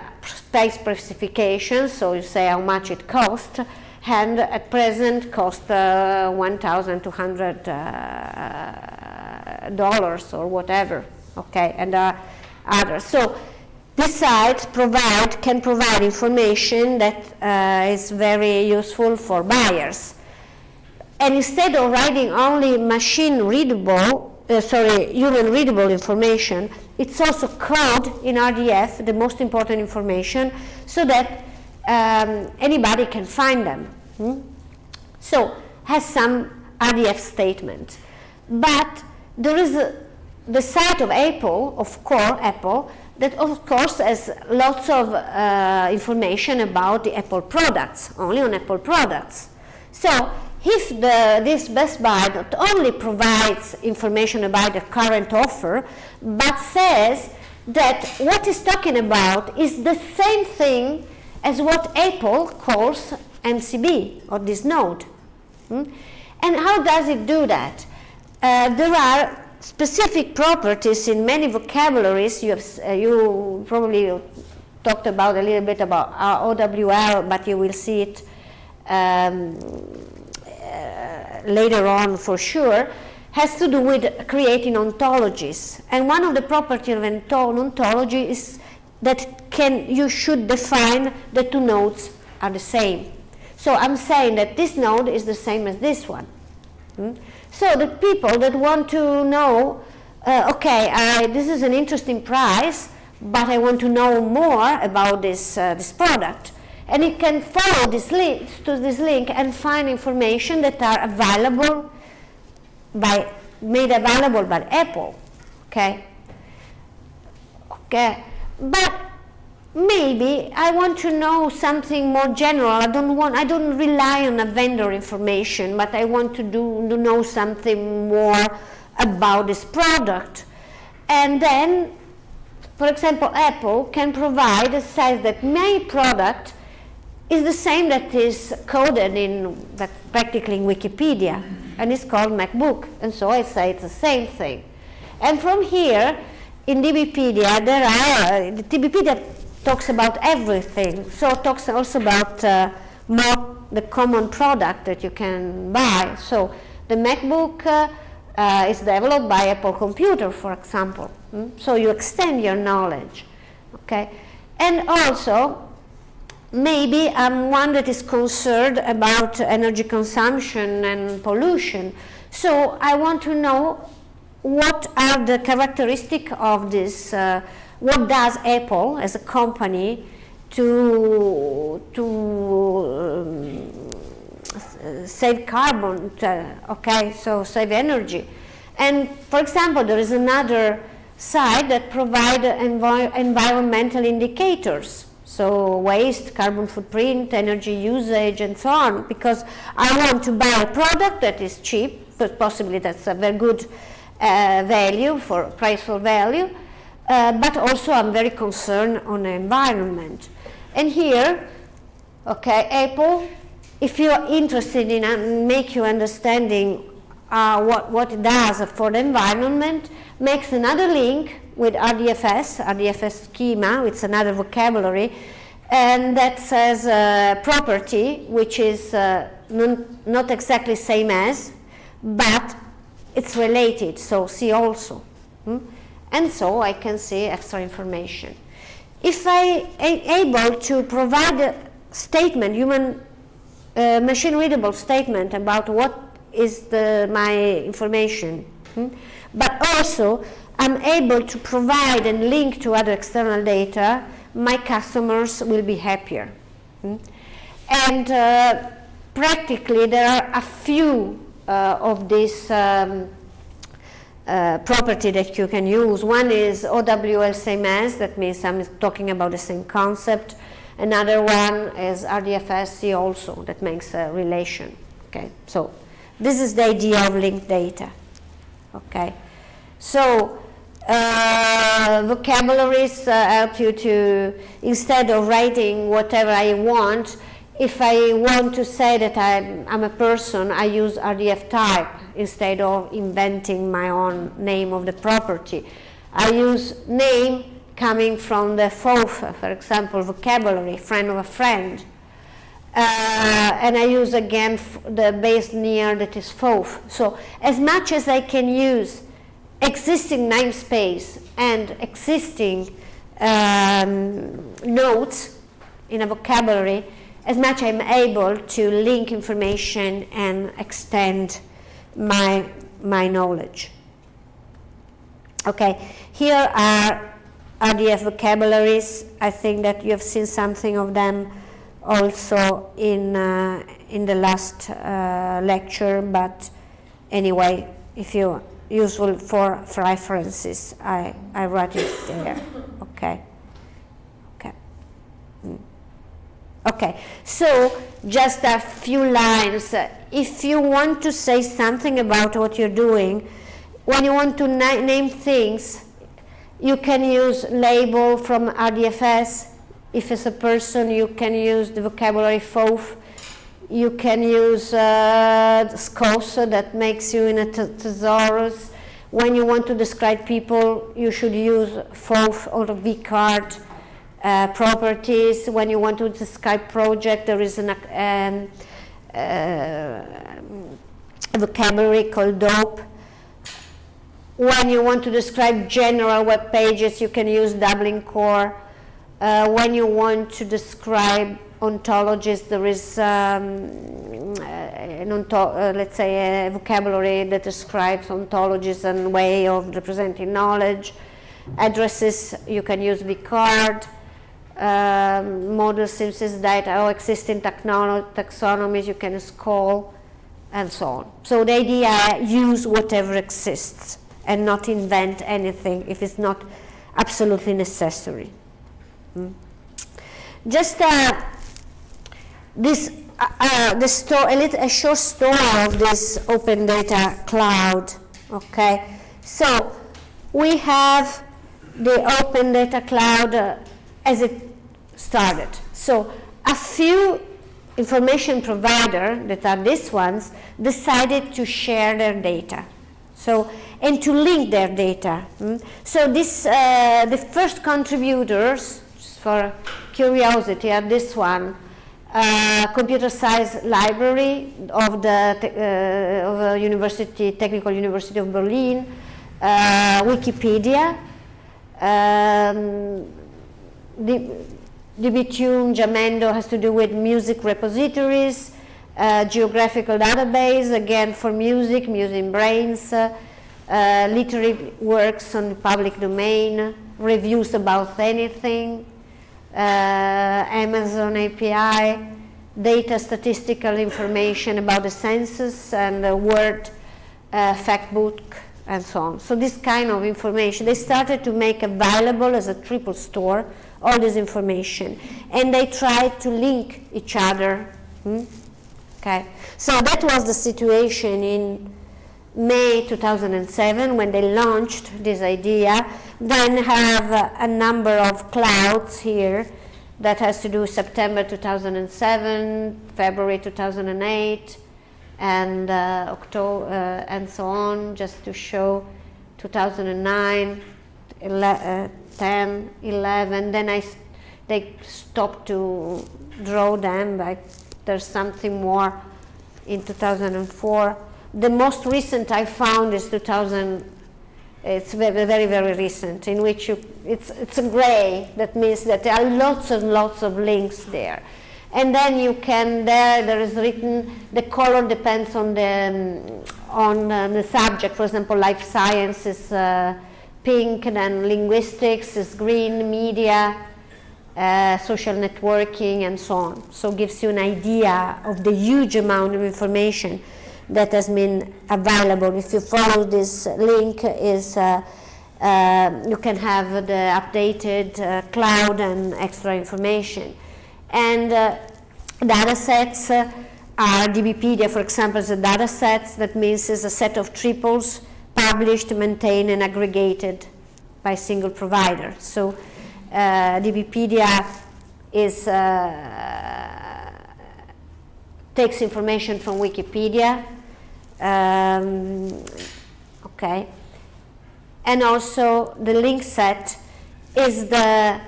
price specification, so you say how much it costs, and at present cost uh, 1,200 uh, dollars or whatever, okay, and uh, others. So this site provide, can provide information that uh, is very useful for buyers. And instead of writing only machine readable, uh, sorry, human readable information, it's also code in RDF, the most important information, so that um, anybody can find them. Hmm? So, has some RDF statement. But there is a, the site of Apple, of core Apple, that of course has lots of uh, information about the Apple products, only on Apple products. So if this Best Buy not only provides information about the current offer, but says that what talking about is the same thing as what Apple calls MCB, or this node. Hmm? And how does it do that? Uh, there are specific properties in many vocabularies. You, have, uh, you probably talked about a little bit about OWL, but you will see it um, uh, later on for sure, has to do with creating ontologies. And one of the properties of an ontology is that can you should define the two nodes are the same. So I'm saying that this node is the same as this one. Hmm? So the people that want to know, uh, okay, I, this is an interesting price, but I want to know more about this, uh, this product. And you can follow this link to this link and find information that are available by made available by Apple. Okay. Okay. But maybe I want to know something more general. I don't want I don't rely on a vendor information, but I want to do to know something more about this product. And then for example, Apple can provide a says that my product is the same that is coded in practically in Wikipedia and it's called MacBook. And so I say it's the same thing. And from here in DBpedia there are the DBpedia talks about everything. So it talks also about uh, more the common product that you can buy. So the MacBook uh, uh, is developed by Apple Computer for example. Mm? so you extend your knowledge. Okay? And also maybe I'm one that is concerned about energy consumption and pollution. So I want to know what are the characteristics of this, uh, what does Apple as a company to, to um, save carbon, to, okay, so save energy. And for example, there is another side that provide envi environmental indicators so waste, carbon footprint, energy usage and so on because I want to buy a product that is cheap, but possibly that's a very good uh, value for price for value, uh, but also I'm very concerned on the environment. And here, okay, Apple, if you're interested in uh, make you understanding uh, what, what it does for the environment, makes another link with RDFS, RDFS schema, it's another vocabulary, and that says uh, property, which is uh, not exactly same as, but it's related, so see also. Hmm? And so I can see extra information. If I am able to provide a statement, human uh, machine readable statement about what is the, my information, hmm? but also I'm able to provide and link to other external data, my customers will be happier. Hmm? And uh, practically there are a few uh, of these um, uh, property that you can use. One is OWL same that means I'm talking about the same concept. Another one is RDFS seeAlso, that makes a relation. Okay, so this is the idea of linked data. Okay. So uh, vocabularies uh, help you to, instead of writing whatever I want, if I want to say that I'm, I'm, a person, I use RDF type instead of inventing my own name of the property. I use name coming from the FOAF, for example, vocabulary, friend of a friend. Uh, and I use again the base near that is FOAF. So as much as I can use existing namespace and existing um, notes in a vocabulary, as much I'm able to link information and extend my, my knowledge. Okay, here are RDF vocabularies. I think that you have seen something of them also in, uh, in the last uh, lecture, but anyway, if you useful for references, I, I write it there, okay. Okay, Okay. so just a few lines. If you want to say something about what you're doing, when you want to na name things, you can use label from RDFS. If it's a person, you can use the vocabulary FOAF. You can use uh, SKOS that makes you in a thesaurus. When you want to describe people, you should use FOAF or VCARD uh, properties. When you want to describe project, there is an, um, uh, vocabulary called DOAP. When you want to describe general web pages, you can use Dublin Core. Uh, when you want to describe ontologies, there is um, uh, an onto uh, let's say a vocabulary that describes ontologies and way of representing knowledge. Addresses, you can use VCARD um, model synthesis data or existing taxonomies you can scroll and so on. So the idea use whatever exists and not invent anything if it's not absolutely necessary. Mm. Just uh, this uh, uh, the story, a, little, a short story of this open data cloud. Okay, so we have the open data cloud uh, as it started. So a few information provider that are these ones decided to share their data. So and to link their data. Mm? So this uh, the first contributors for curiosity are this one. Uh, computer science library of the uh, of University Technical University of Berlin, uh, Wikipedia, um, DBTune, Jamendo has to do with music repositories, uh, geographical database, again for music, MusicBrainz, uh, uh, literary works on public domain, reviews about anything, Amazon API, data statistical information about the census and the Word uh, factbook and so on. So this kind of information, they started to make available as a triple store all this information. And they tried to link each other. Hmm? Okay, so that was the situation in May 2007 when they launched this idea. Then have uh, a number of clouds here that has to do September 2007, February 2008, and uh, October, uh, and so on, just to show 2009, uh, 10, 11, then I, they stopped to draw them, but there's something more in 2004. The most recent I found is 2000, it's very, very, very recent, in which you, it's, it's a gray, that means that there are lots and lots of links there. And then you can, there, there is written, the color depends on the, on uh, the subject, for example, life sciences, uh, pink, and then linguistics is green, media, uh, social networking, and so on. So gives you an idea of the huge amount of information that has been available. If you follow this link, is uh, uh, you can have the updated uh, cloud and extra information. And uh, data sets are DBpedia, for example, is a data set that means it's a set of triples published, maintained, and aggregated by single provider. So uh, DBpedia is, uh, takes information from Wikipedia, um, okay, and also the link set is the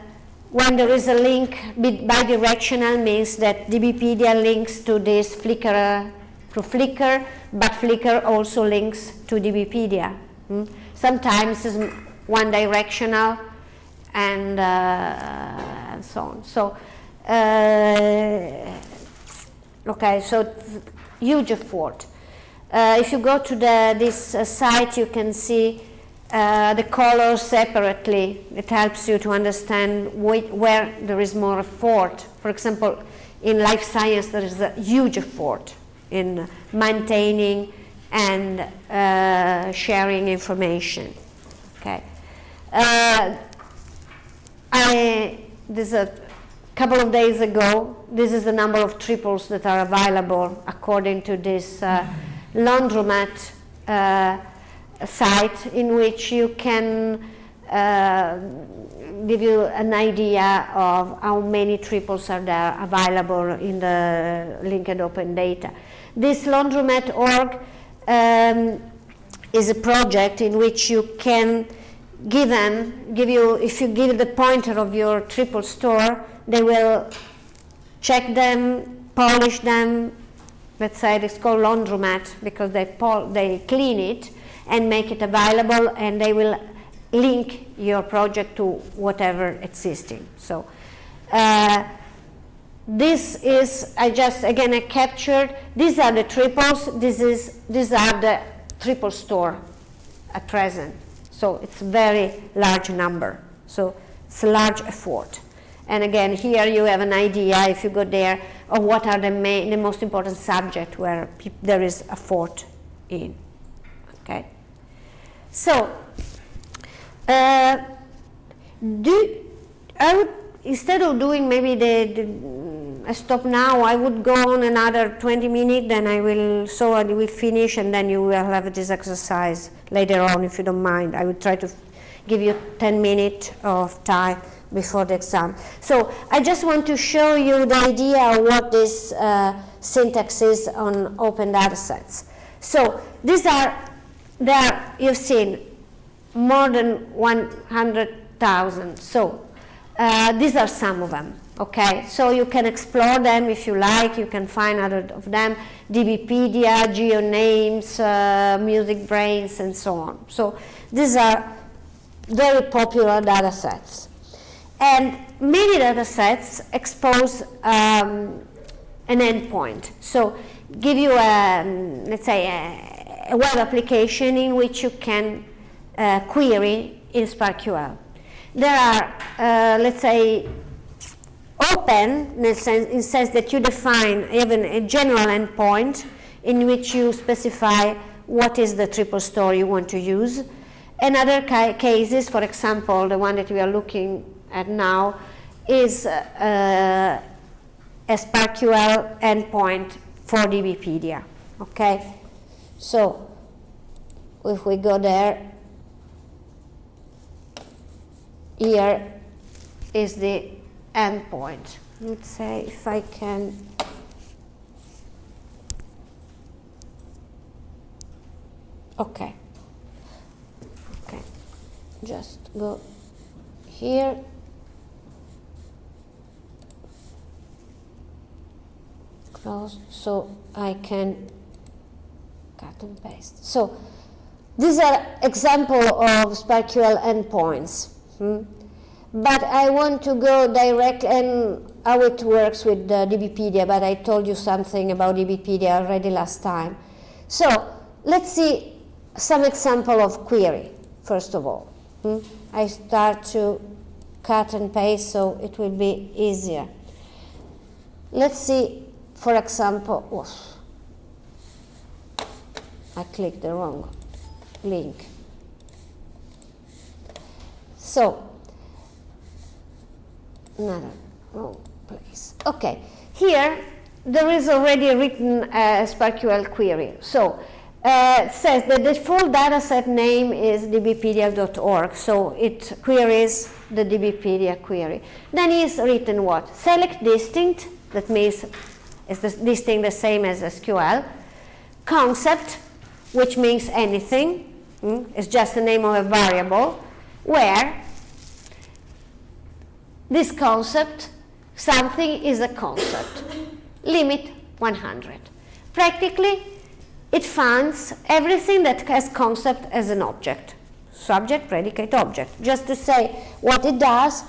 when there is a link bidirectional means that DBpedia links to this Flickr to Flickr, but Flickr also links to DBpedia. Hmm? Sometimes it's one directional and, uh, and so on. So, uh, okay, so huge effort. Uh, if you go to the, this uh, site, you can see uh, the colors separately. It helps you to understand where there is more effort. For example, in life science, there is a huge effort in maintaining and uh, sharing information. Okay. Uh, I, this a couple of days ago, this is the number of triples that are available according to this uh, laundromat uh, site in which you can uh, give you an idea of how many triples are there available in the linked open data. This laundromat.org um, is a project in which you can give them, give you, if you give the pointer of your triple store, they will check them, polish them, let's say it's called laundromat because they, they clean it and make it available and they will link your project to whatever existing. So uh, this is, I just, again, I captured, these are the triples, this is, these are the triple store at present. So it's a very large number. So it's a large effort. And again, here you have an idea, if you go there, of what are the, main, the most important subject where there is effort in. Okay. So, uh, do, I would, instead of doing maybe the, the stop now, I would go on another 20 minutes, then I will, so I will finish and then you will have this exercise later on if you don't mind. I will try to give you 10 minutes of time before the exam. So I just want to show you the idea of what this uh, syntax is on open data sets. So these are, there you've seen more than 100,000. So uh, these are some of them, okay? So you can explore them if you like, you can find other of them, DBpedia, GeoNames, uh, MusicBrainz, and so on. So these are very popular data sets. And many data sets expose um, an endpoint. So give you, a, let's say, a, a, web application in which you can uh, query in SPARQL. There are, uh, let's say, open in the sense, in sense that you define even a general endpoint in which you specify what is the triple store you want to use. In other ca cases, for example, the one that we are looking at now, is uh, a SPARQL endpoint for DBpedia. Okay, so if we go there, here is the endpoint. Let's say if I can okay just go here close so I can cut and paste so these are example of SPARQL endpoints Hmm? But I want to go direct and how it works with the DBpedia, but I told you something about DBpedia already last time. So let's see some example of query, first of all. Hmm? I start to cut and paste so it will be easier. Let's see, for example, oof, I clicked the wrong link. So, another wrong place. Okay, here there is already a written uh, SPARQL query. So, uh, says that the full dataset name is dbpedia.org, so it queries the dbpedia query. Then is written what? Select distinct, that means it's the distinct the same as SQL. Concept, which means anything, mm, it's just the name of a variable, where this concept, something is a concept. Limit 100. Practically, it finds everything that has concept as an object. Subject, predicate, object. Just to say what it does,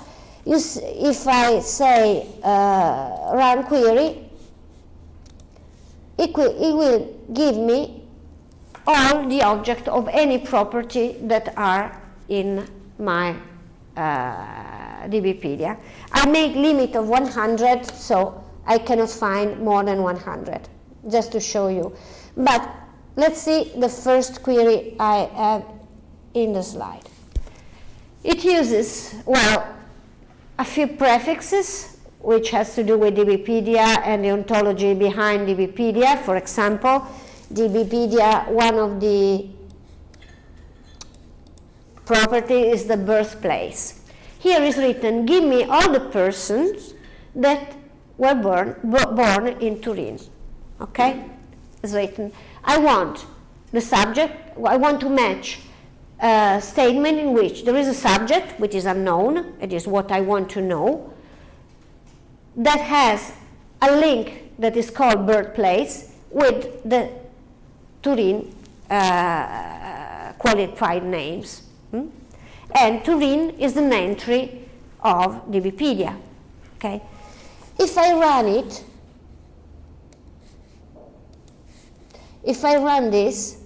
if I say uh, run query, it, it will give me all the object of any property that are in my uh, DBpedia. I make limit of 100, so I cannot find more than 100, just to show you. But let's see the first query I have in the slide. It uses, well, a few prefixes, which has to do with DBpedia and the ontology behind DBpedia. For example, DBpedia, one of the property is the birthplace. Here is written, give me all the persons that were born, born in Turin. Okay? It's written. I want the subject, I want to match a statement in which there is a subject, which is unknown, it is what I want to know, that has a link that is called birthplace with the Turin uh, qualified names. Hmm? And Turin is an entry of DBpedia. Okay? If I run it, if I run this,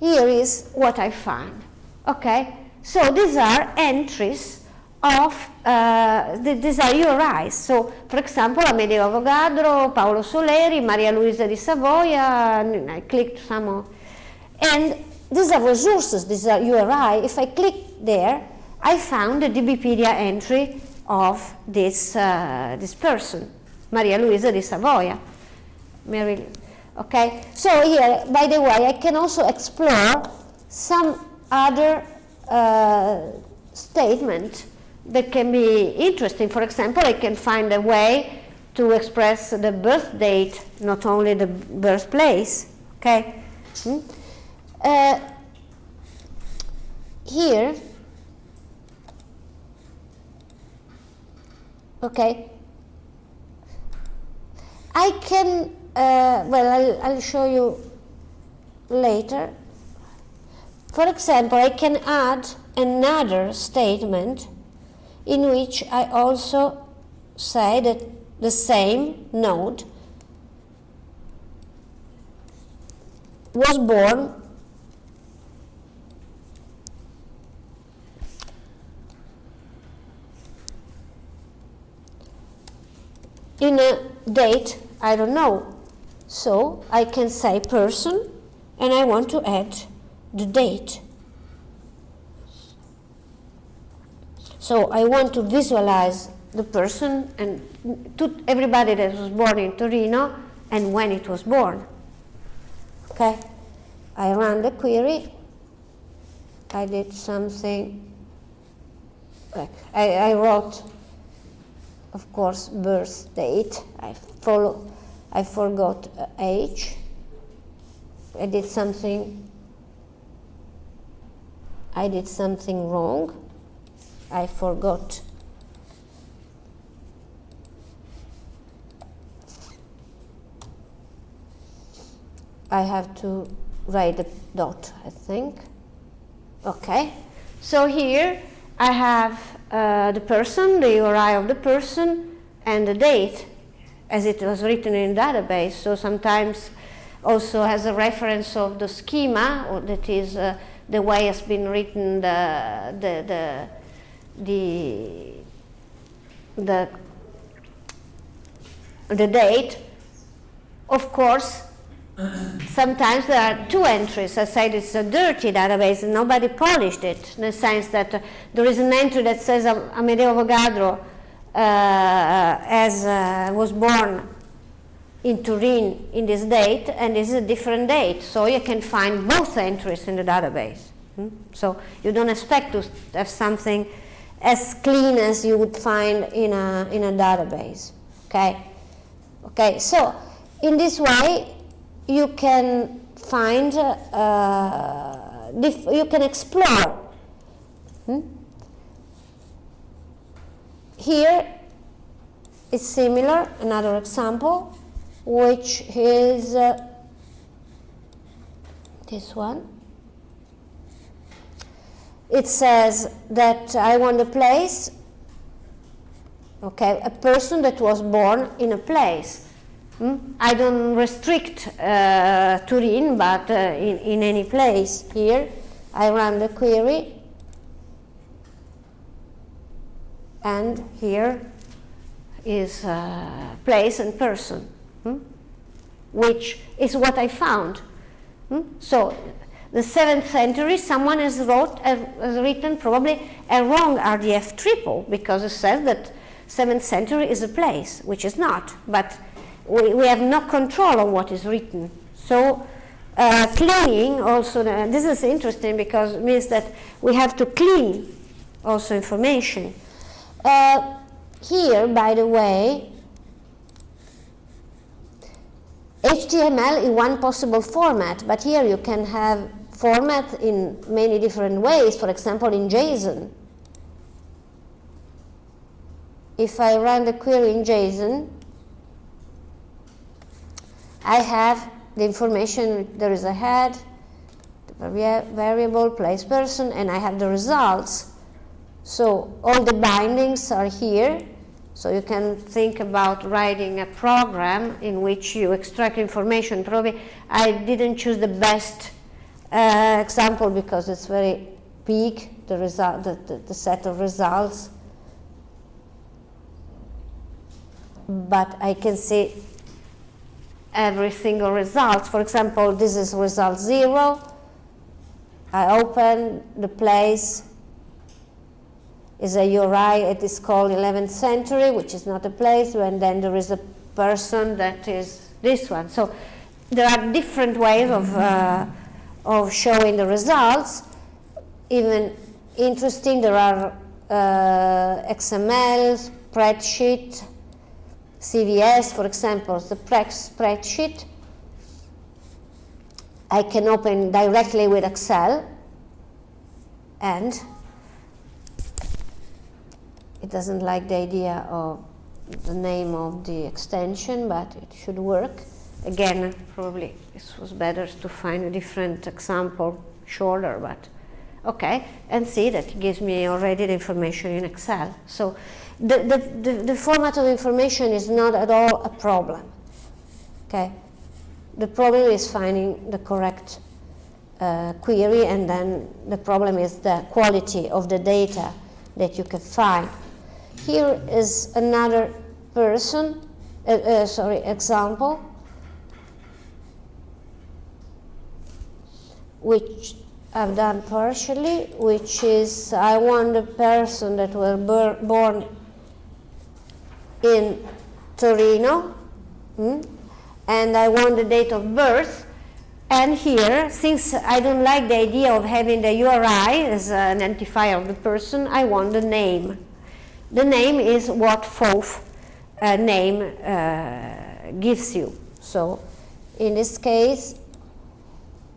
here is what I find. Okay? So these are entries of, uh, these are URIs. So, for example, Amedeo Avogadro, Paolo Soleri, Maria Luisa di Savoia, I clicked some of, and these are resources, these are URI. If I click there, I found the DBpedia entry of this, uh, this person, Maria Luisa di Savoia. Mary, okay, so here, by the way, I can also explore some other uh, statement that can be interesting. For example, I can find a way to express the birth date, not only the birthplace, okay? Hmm? Uh, here, okay, I can, uh, well, I'll, I'll show you later. For example, I can add another statement in which I also say that the same node was born in a date, I don't know. So I can say person and I want to add the date. So I want to visualize the person and to everybody that was born in Torino and when it was born. Okay, I run the query. I did something I, I wrote of course, birth date. I follow, I forgot uh, age. I did something, I did something wrong. I forgot I have to write a dot, I think. Okay, so here I have uh, the person, the URI of the person, and the date as it was written in database. So sometimes also has a reference of the schema, or that is uh, the way it's been written the the the the, the, date. Of course, sometimes there are two entries. I said it's a dirty database and nobody polished it in the sense that uh, there is an entry that says Amedeo Avogadro as uh, was born in Turin in this date, and this is a different date. So you can find both entries in the database. Hmm? So you don't expect to have something as clean as you would find in a, in a database. Okay? Okay, so in this way, you can find, uh, you can explore. Hmm? Here is similar, another example, which is uh, this one. It says that I want a place, okay, a person that was born in a place. Hmm? I don't restrict uh, Turin, but uh, in, in any place here, I run the query, and here is uh, place and person, hmm? which is what I found. Hmm? So the 7th century, someone has, wrote, has written probably a wrong RDF triple because it says that 7th century is a place, which is not. But we, we have no control on what is written. So uh, cleaning also, uh, this is interesting because it means that we have to clean also information. Uh, here, by the way, HTML is one possible format, but here you can have format in many different ways, for example in JSON. If I run the query in JSON, I have the information, there is a head, the variable, place person, and I have the results. So all the bindings are here. So you can think about writing a program in which you extract information. Probably I didn't choose the best uh, example because it's very big, the, result, the, the, the set of results. But I can see every single result. For example, this is result zero. I open the place is a URI, it is called 11th century, which is not a place, and then there is a person that is this one. So there are different ways of, uh, of showing the results. Even interesting, there are uh, XML, spreadsheet, CVS, for example, the spreadsheet, I can open directly with Excel and it doesn't like the idea of the name of the extension, but it should work. Again, probably this was better to find a different example, shorter, but okay, and see that it gives me already the information in Excel. So the, the, the, the, format of information is not at all a problem. Okay, the problem is finding the correct uh, query, and then the problem is the quality of the data that you can find. Here is another person, uh, uh, sorry, example, which I've done partially, which is I want the person that was born in Torino, hmm? and I want the date of birth. And here, since I don't like the idea of having the URI as an identifier of the person, I want the name. The name is what FOAF uh, name uh, gives you. So in this case,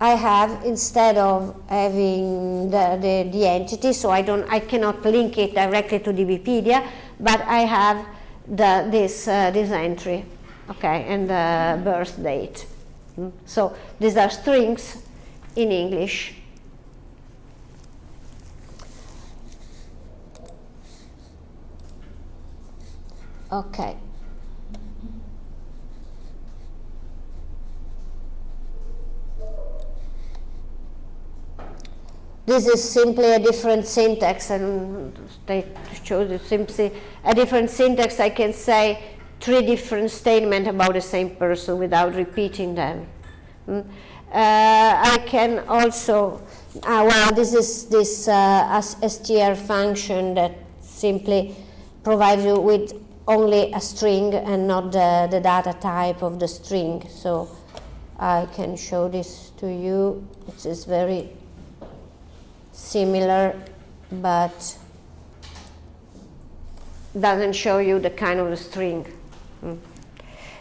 I have instead of having the, the, the, entity, so I don't I cannot link it directly to DBpedia, but I have the, this, uh, this entry, okay, and the birth date. Mm. So these are strings in English. Okay. This is simply a different syntax, and they chose it simply a different syntax. I can say three different statements about the same person without repeating them. Mm. Uh, I can also, uh, well, this is this uh, str function that simply provides you with only a string and not the, the data type of the string. So I can show this to you. It is very similar, but doesn't show you the kind of the string. Mm.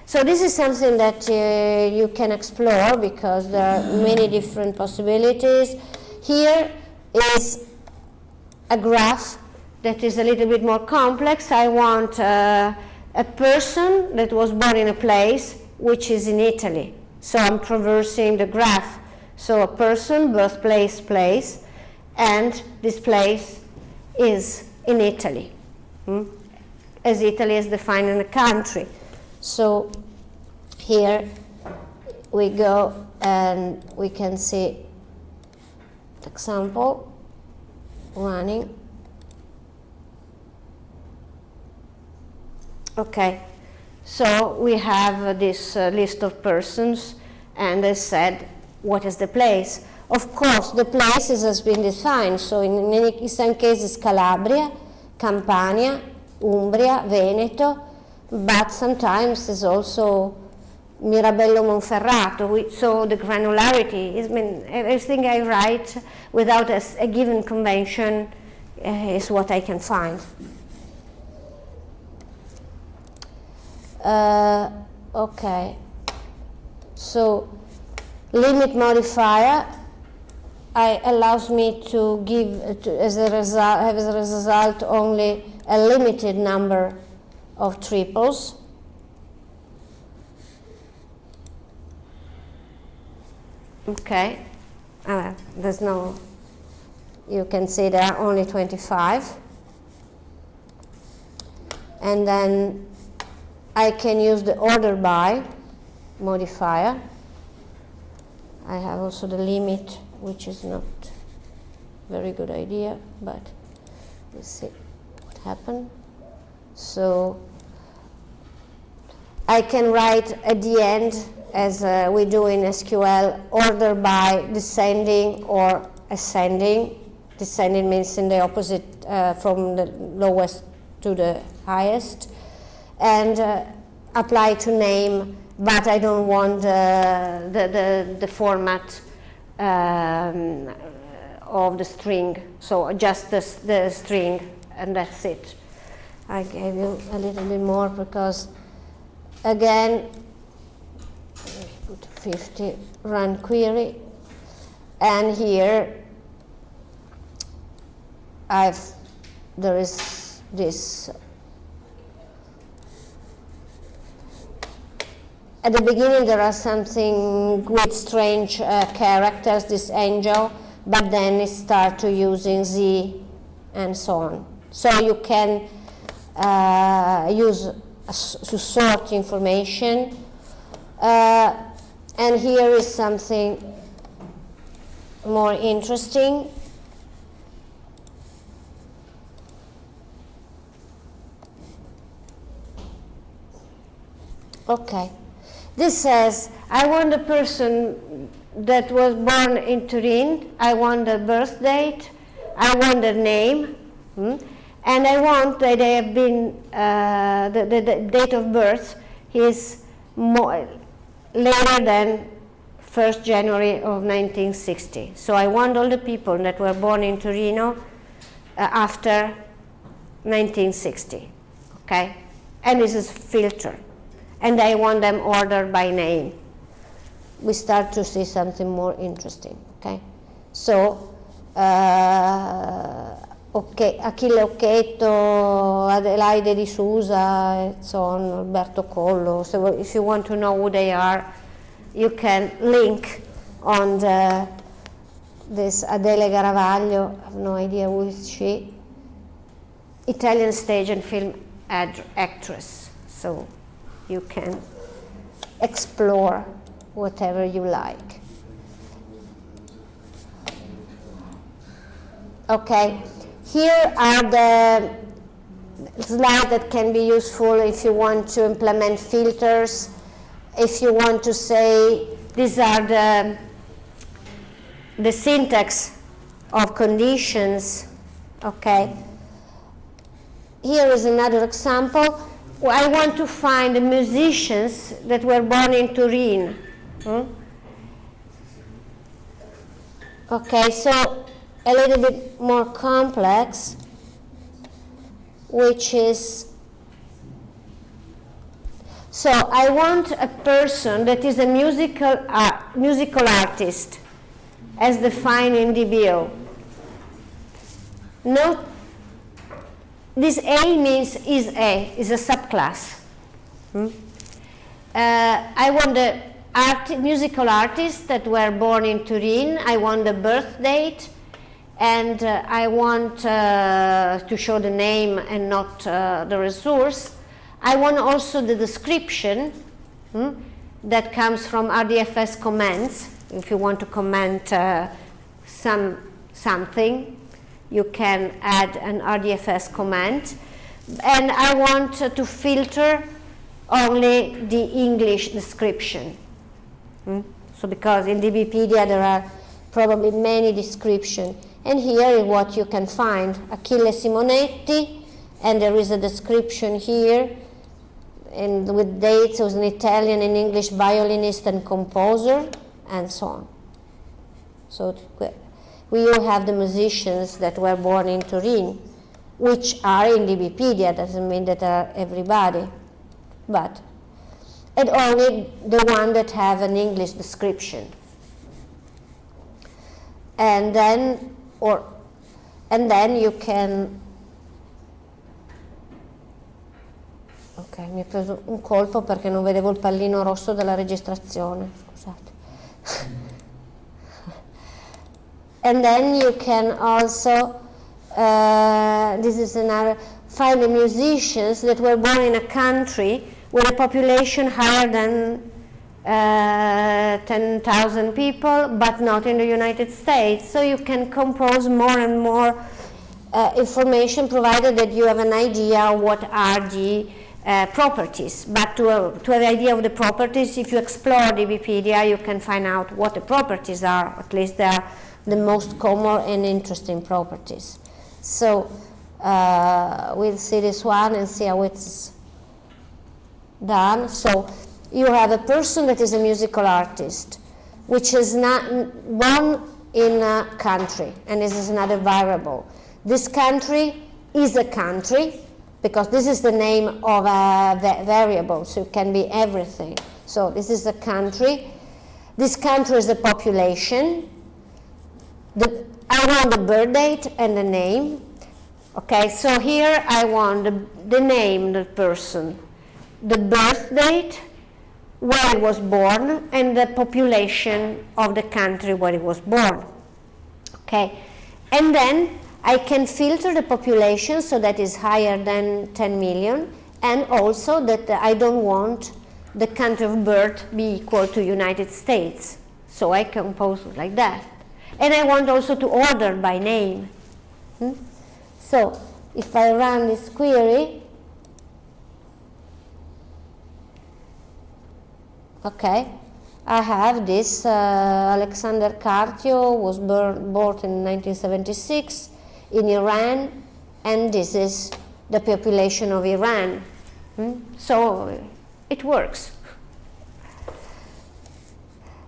So this is something that uh, you can explore because there are many different possibilities. Here is a graph that is a little bit more complex. I want uh, a person that was born in a place which is in Italy. So I'm traversing the graph. So a person, birthplace, place, and this place is in Italy, hmm? as Italy is defined in a country. So here we go and we can see example running. Okay, so we have this uh, list of persons and they said what is the place. Of course, the places has been defined, so in, many, in some cases Calabria, Campania, Umbria, Veneto, but sometimes it's also Mirabello Monferrato. We, so the granularity, I mean, everything I write without a, a given convention uh, is what I can find. Uh, okay, so limit modifier I, allows me to give to, as a result have as a result only a limited number of triples. Okay, uh, there's no, you can see there are only 25. And then I can use the order by modifier. I have also the limit, which is not very good idea, but let's see what happened. So I can write at the end, as uh, we do in SQL, order by descending or ascending. Descending means in the opposite, uh, from the lowest to the highest. And uh, apply to name, but I don't want the, the, the format um, of the string. So just the, the string, and that's it. I gave you a little bit more because again put 50 run query and here I've there is this at the beginning there are something with strange uh, characters this angel but then it start to using z and so on so you can uh, use to sort information. Uh, and here is something more interesting. Okay. This says, I want a person that was born in Turin, I want the birth date, I want the name, hmm? And I want that they have been, uh, the, the, the, date of birth is more, later than 1st January of 1960. So I want all the people that were born in Torino uh, after 1960, okay? And this is filter. And I want them ordered by name. We start to see something more interesting, okay? So, uh, okay, Achille Occhetto, Adelaide Di Sousa, and so on, Alberto Collo. So if you want to know who they are, you can link on the, this Adele Garavaglia, I have no idea who is she, Italian stage and film actress. So you can explore whatever you like. Okay. Here are the slides that can be useful if you want to implement filters, if you want to say these are the, the syntax of conditions, okay. Here is another example. I want to find the musicians that were born in Turin. Hmm? Okay, so a little bit more complex, which is so I want a person that is a musical uh, musical artist, as defined in DBO. Note this A means is A, is a subclass. Hmm? Uh, I want the art, musical artists that were born in Turin. I want the birth date, and uh, I want uh, to show the name and not uh, the resource. I want also the description hmm, that comes from RDFS comments. If you want to comment uh, some something, you can add an RDFS comment. And I want to filter only the English description. Hmm? So because in DBpedia there are probably many descriptions. And here is what you can find. Achille Simonetti, and there is a description here and with dates, was an Italian and English violinist and composer, and so on. So we all have the musicians that were born in Turin, which are in DBpedia, doesn't mean that are everybody, but, and only the one that have an English description. And then, or, and then you can, ok, mi ha preso un colpo perché non vedevo il pallino rosso della registrazione, scusate. And then you can also, uh, this is another, find the musicians that were born in a country with a population higher than uh, 10,000 people, but not in the United States. So you can compose more and more uh, information provided that you have an idea what are the uh, properties. But to, uh, to have an idea of the properties, if you explore DBpedia, you can find out what the properties are, at least they are the most common and interesting properties. So uh, we'll see this one and see how it's done. So you have a person that is a musical artist, which is not one in a country, and this is another variable. This country is a country, because this is the name of a variable, so it can be everything. So this is a country. This country is a population, the, I want the birth date and the name. Okay, so here I want the, the name, the person, the birth date, where he was born, and the population of the country where he was born. Okay, and then I can filter the population so that is higher than 10 million, and also that I don't want the country of birth be equal to United States. So I compose like that. And I want also to order by name. Hmm? So if I run this query, okay, I have this uh, Alexander Kartyo was born, born in 1976 in Iran, and this is the population of Iran. Hmm? So it works.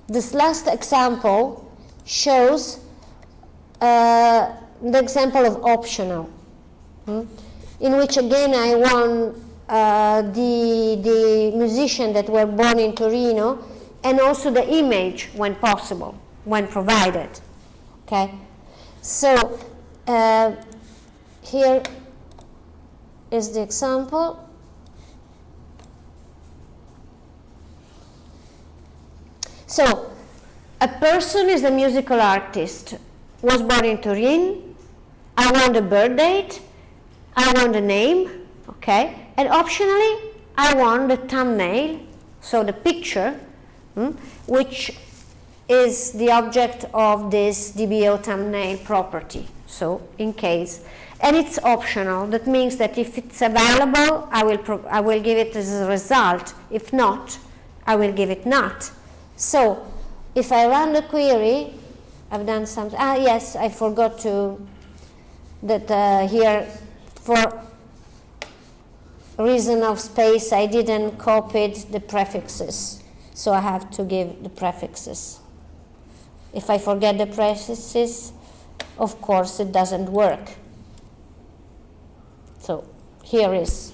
This last example shows uh, the example of optional, hmm? in which again I want uh, the, the musician that were born in Torino and also the image when possible, when provided. Okay, so uh, here is the example. So a person is a musical artist, was born in Turin, I want the birth date, I want the name, okay, and optionally I want the thumbnail, so the picture, hmm, which is the object of this DBO thumbnail property. So in case, and it's optional. That means that if it's available, I will I will give it as a result. If not, I will give it not. So if I run the query, I've done something. Ah, yes, I forgot to, that uh, here for reason of space, I didn't copy the prefixes. So I have to give the prefixes. If I forget the prefixes, of course it doesn't work. So here is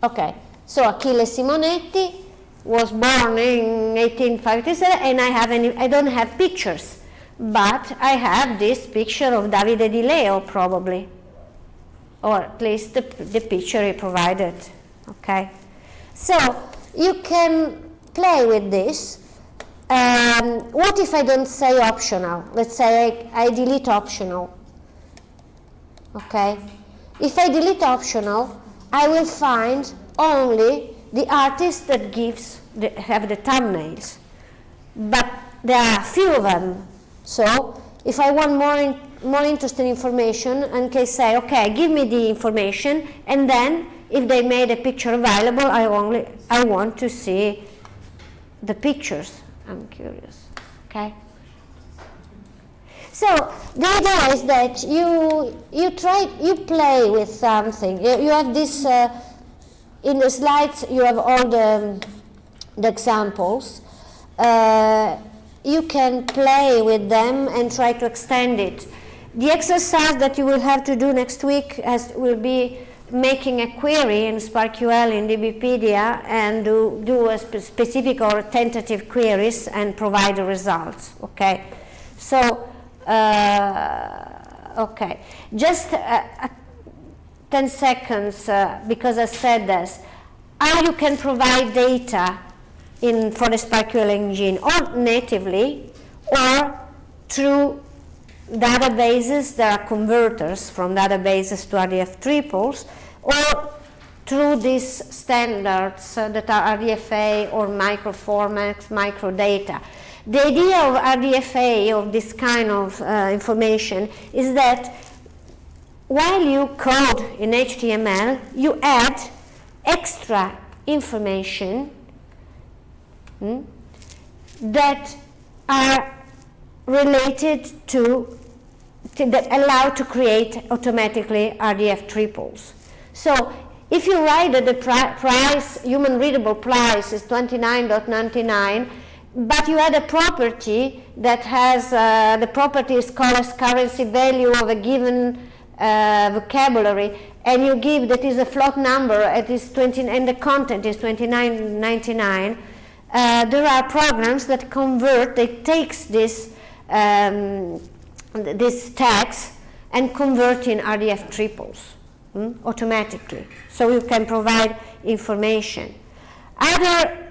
Okay, so Achille Simonetti was born in 1857 and I, have any, I don't have pictures, but I have this picture of Davide Di Leo probably, or at least the, the picture he provided, okay. So you can play with this. Um, what if I don't say optional? Let's say I, I delete optional, okay. If I delete optional, I will find only the artists that gives the, have the thumbnails. But there are few of them. So if I want more, in, more interesting information, and can say, okay, give me the information, and then if they made a picture available, I only I want to see the pictures. I'm curious. Okay. So the idea is that you you try you play with something. You, you have this uh, in the slides. You have all the, the examples. Uh, you can play with them and try to extend it. The exercise that you will have to do next week has, will be making a query in SPARQL in DBpedia and do, do a spe specific or tentative queries and provide the results. Okay, so uh, okay, just uh, uh, 10 seconds uh, because I said this. How you can provide data in for the SPARQL engine or natively or through databases that are converters from databases to RDF triples or through these standards uh, that are RDFa or microformats, microdata. The idea of RDFa, of this kind of uh, information, is that while you code in HTML, you add extra information hmm, that are related to, to, that allow to create automatically RDF triples. So if you write that the price, human readable price is 29.99, but you add a property that has, uh, the property is called currency value of a given uh, vocabulary, and you give that is a float number, is 20, and the content is 29.99, uh, there are programs that convert, that takes this, um, this tags and convert in RDF triples hmm, automatically. So you can provide information. Other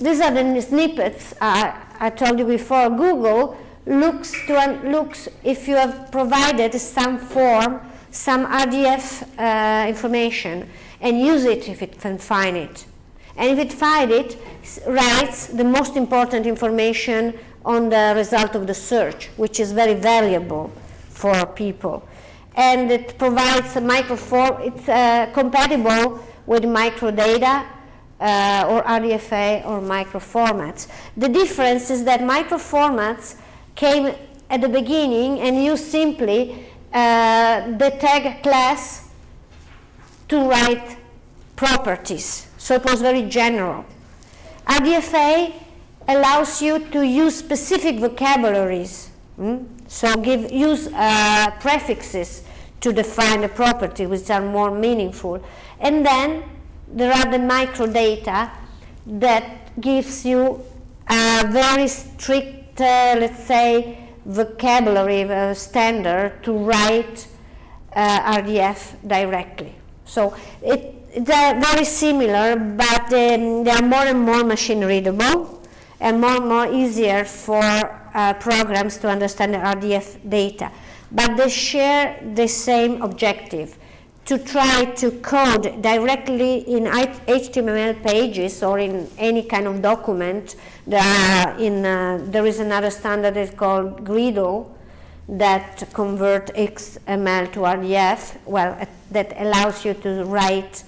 these are the snippets uh, I told you before. Google looks to looks if you have provided some form, some RDF uh, information, and use it if it can find it. And if it finds it, writes the most important information on the result of the search, which is very valuable for people. And it provides a microform, it's uh, compatible with microdata uh, or RDFa or microformats. The difference is that microformats came at the beginning and used simply uh, the tag class to write properties. So it was very general. RDFa allows you to use specific vocabularies. Hmm? So give, use uh, prefixes to define the property which are more meaningful. And then there are the microdata that gives you a very strict, let's say, vocabulary uh, standard to write uh, RDF directly. So it, they're very similar, but um, they are more and more machine readable and more and more easier for uh, programs to understand RDF data. But they share the same objective to try to code directly in HTML pages or in any kind of document. in, uh, there is another standard that's called GRDDL that convert XML to RDF, well, uh, that allows you to write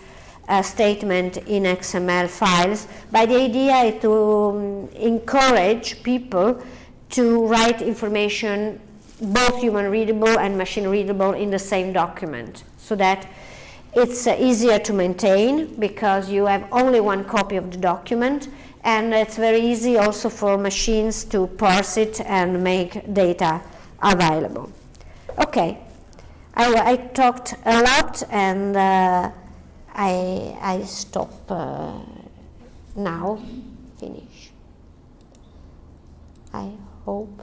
a statement in XML files. But the idea is to um, encourage people to write information both human readable and machine readable in the same document so that it's uh, easier to maintain because you have only one copy of the document and it's very easy also for machines to parse it and make data available. Okay, I, I talked a lot and uh, I, I stop uh, now, finish. I hope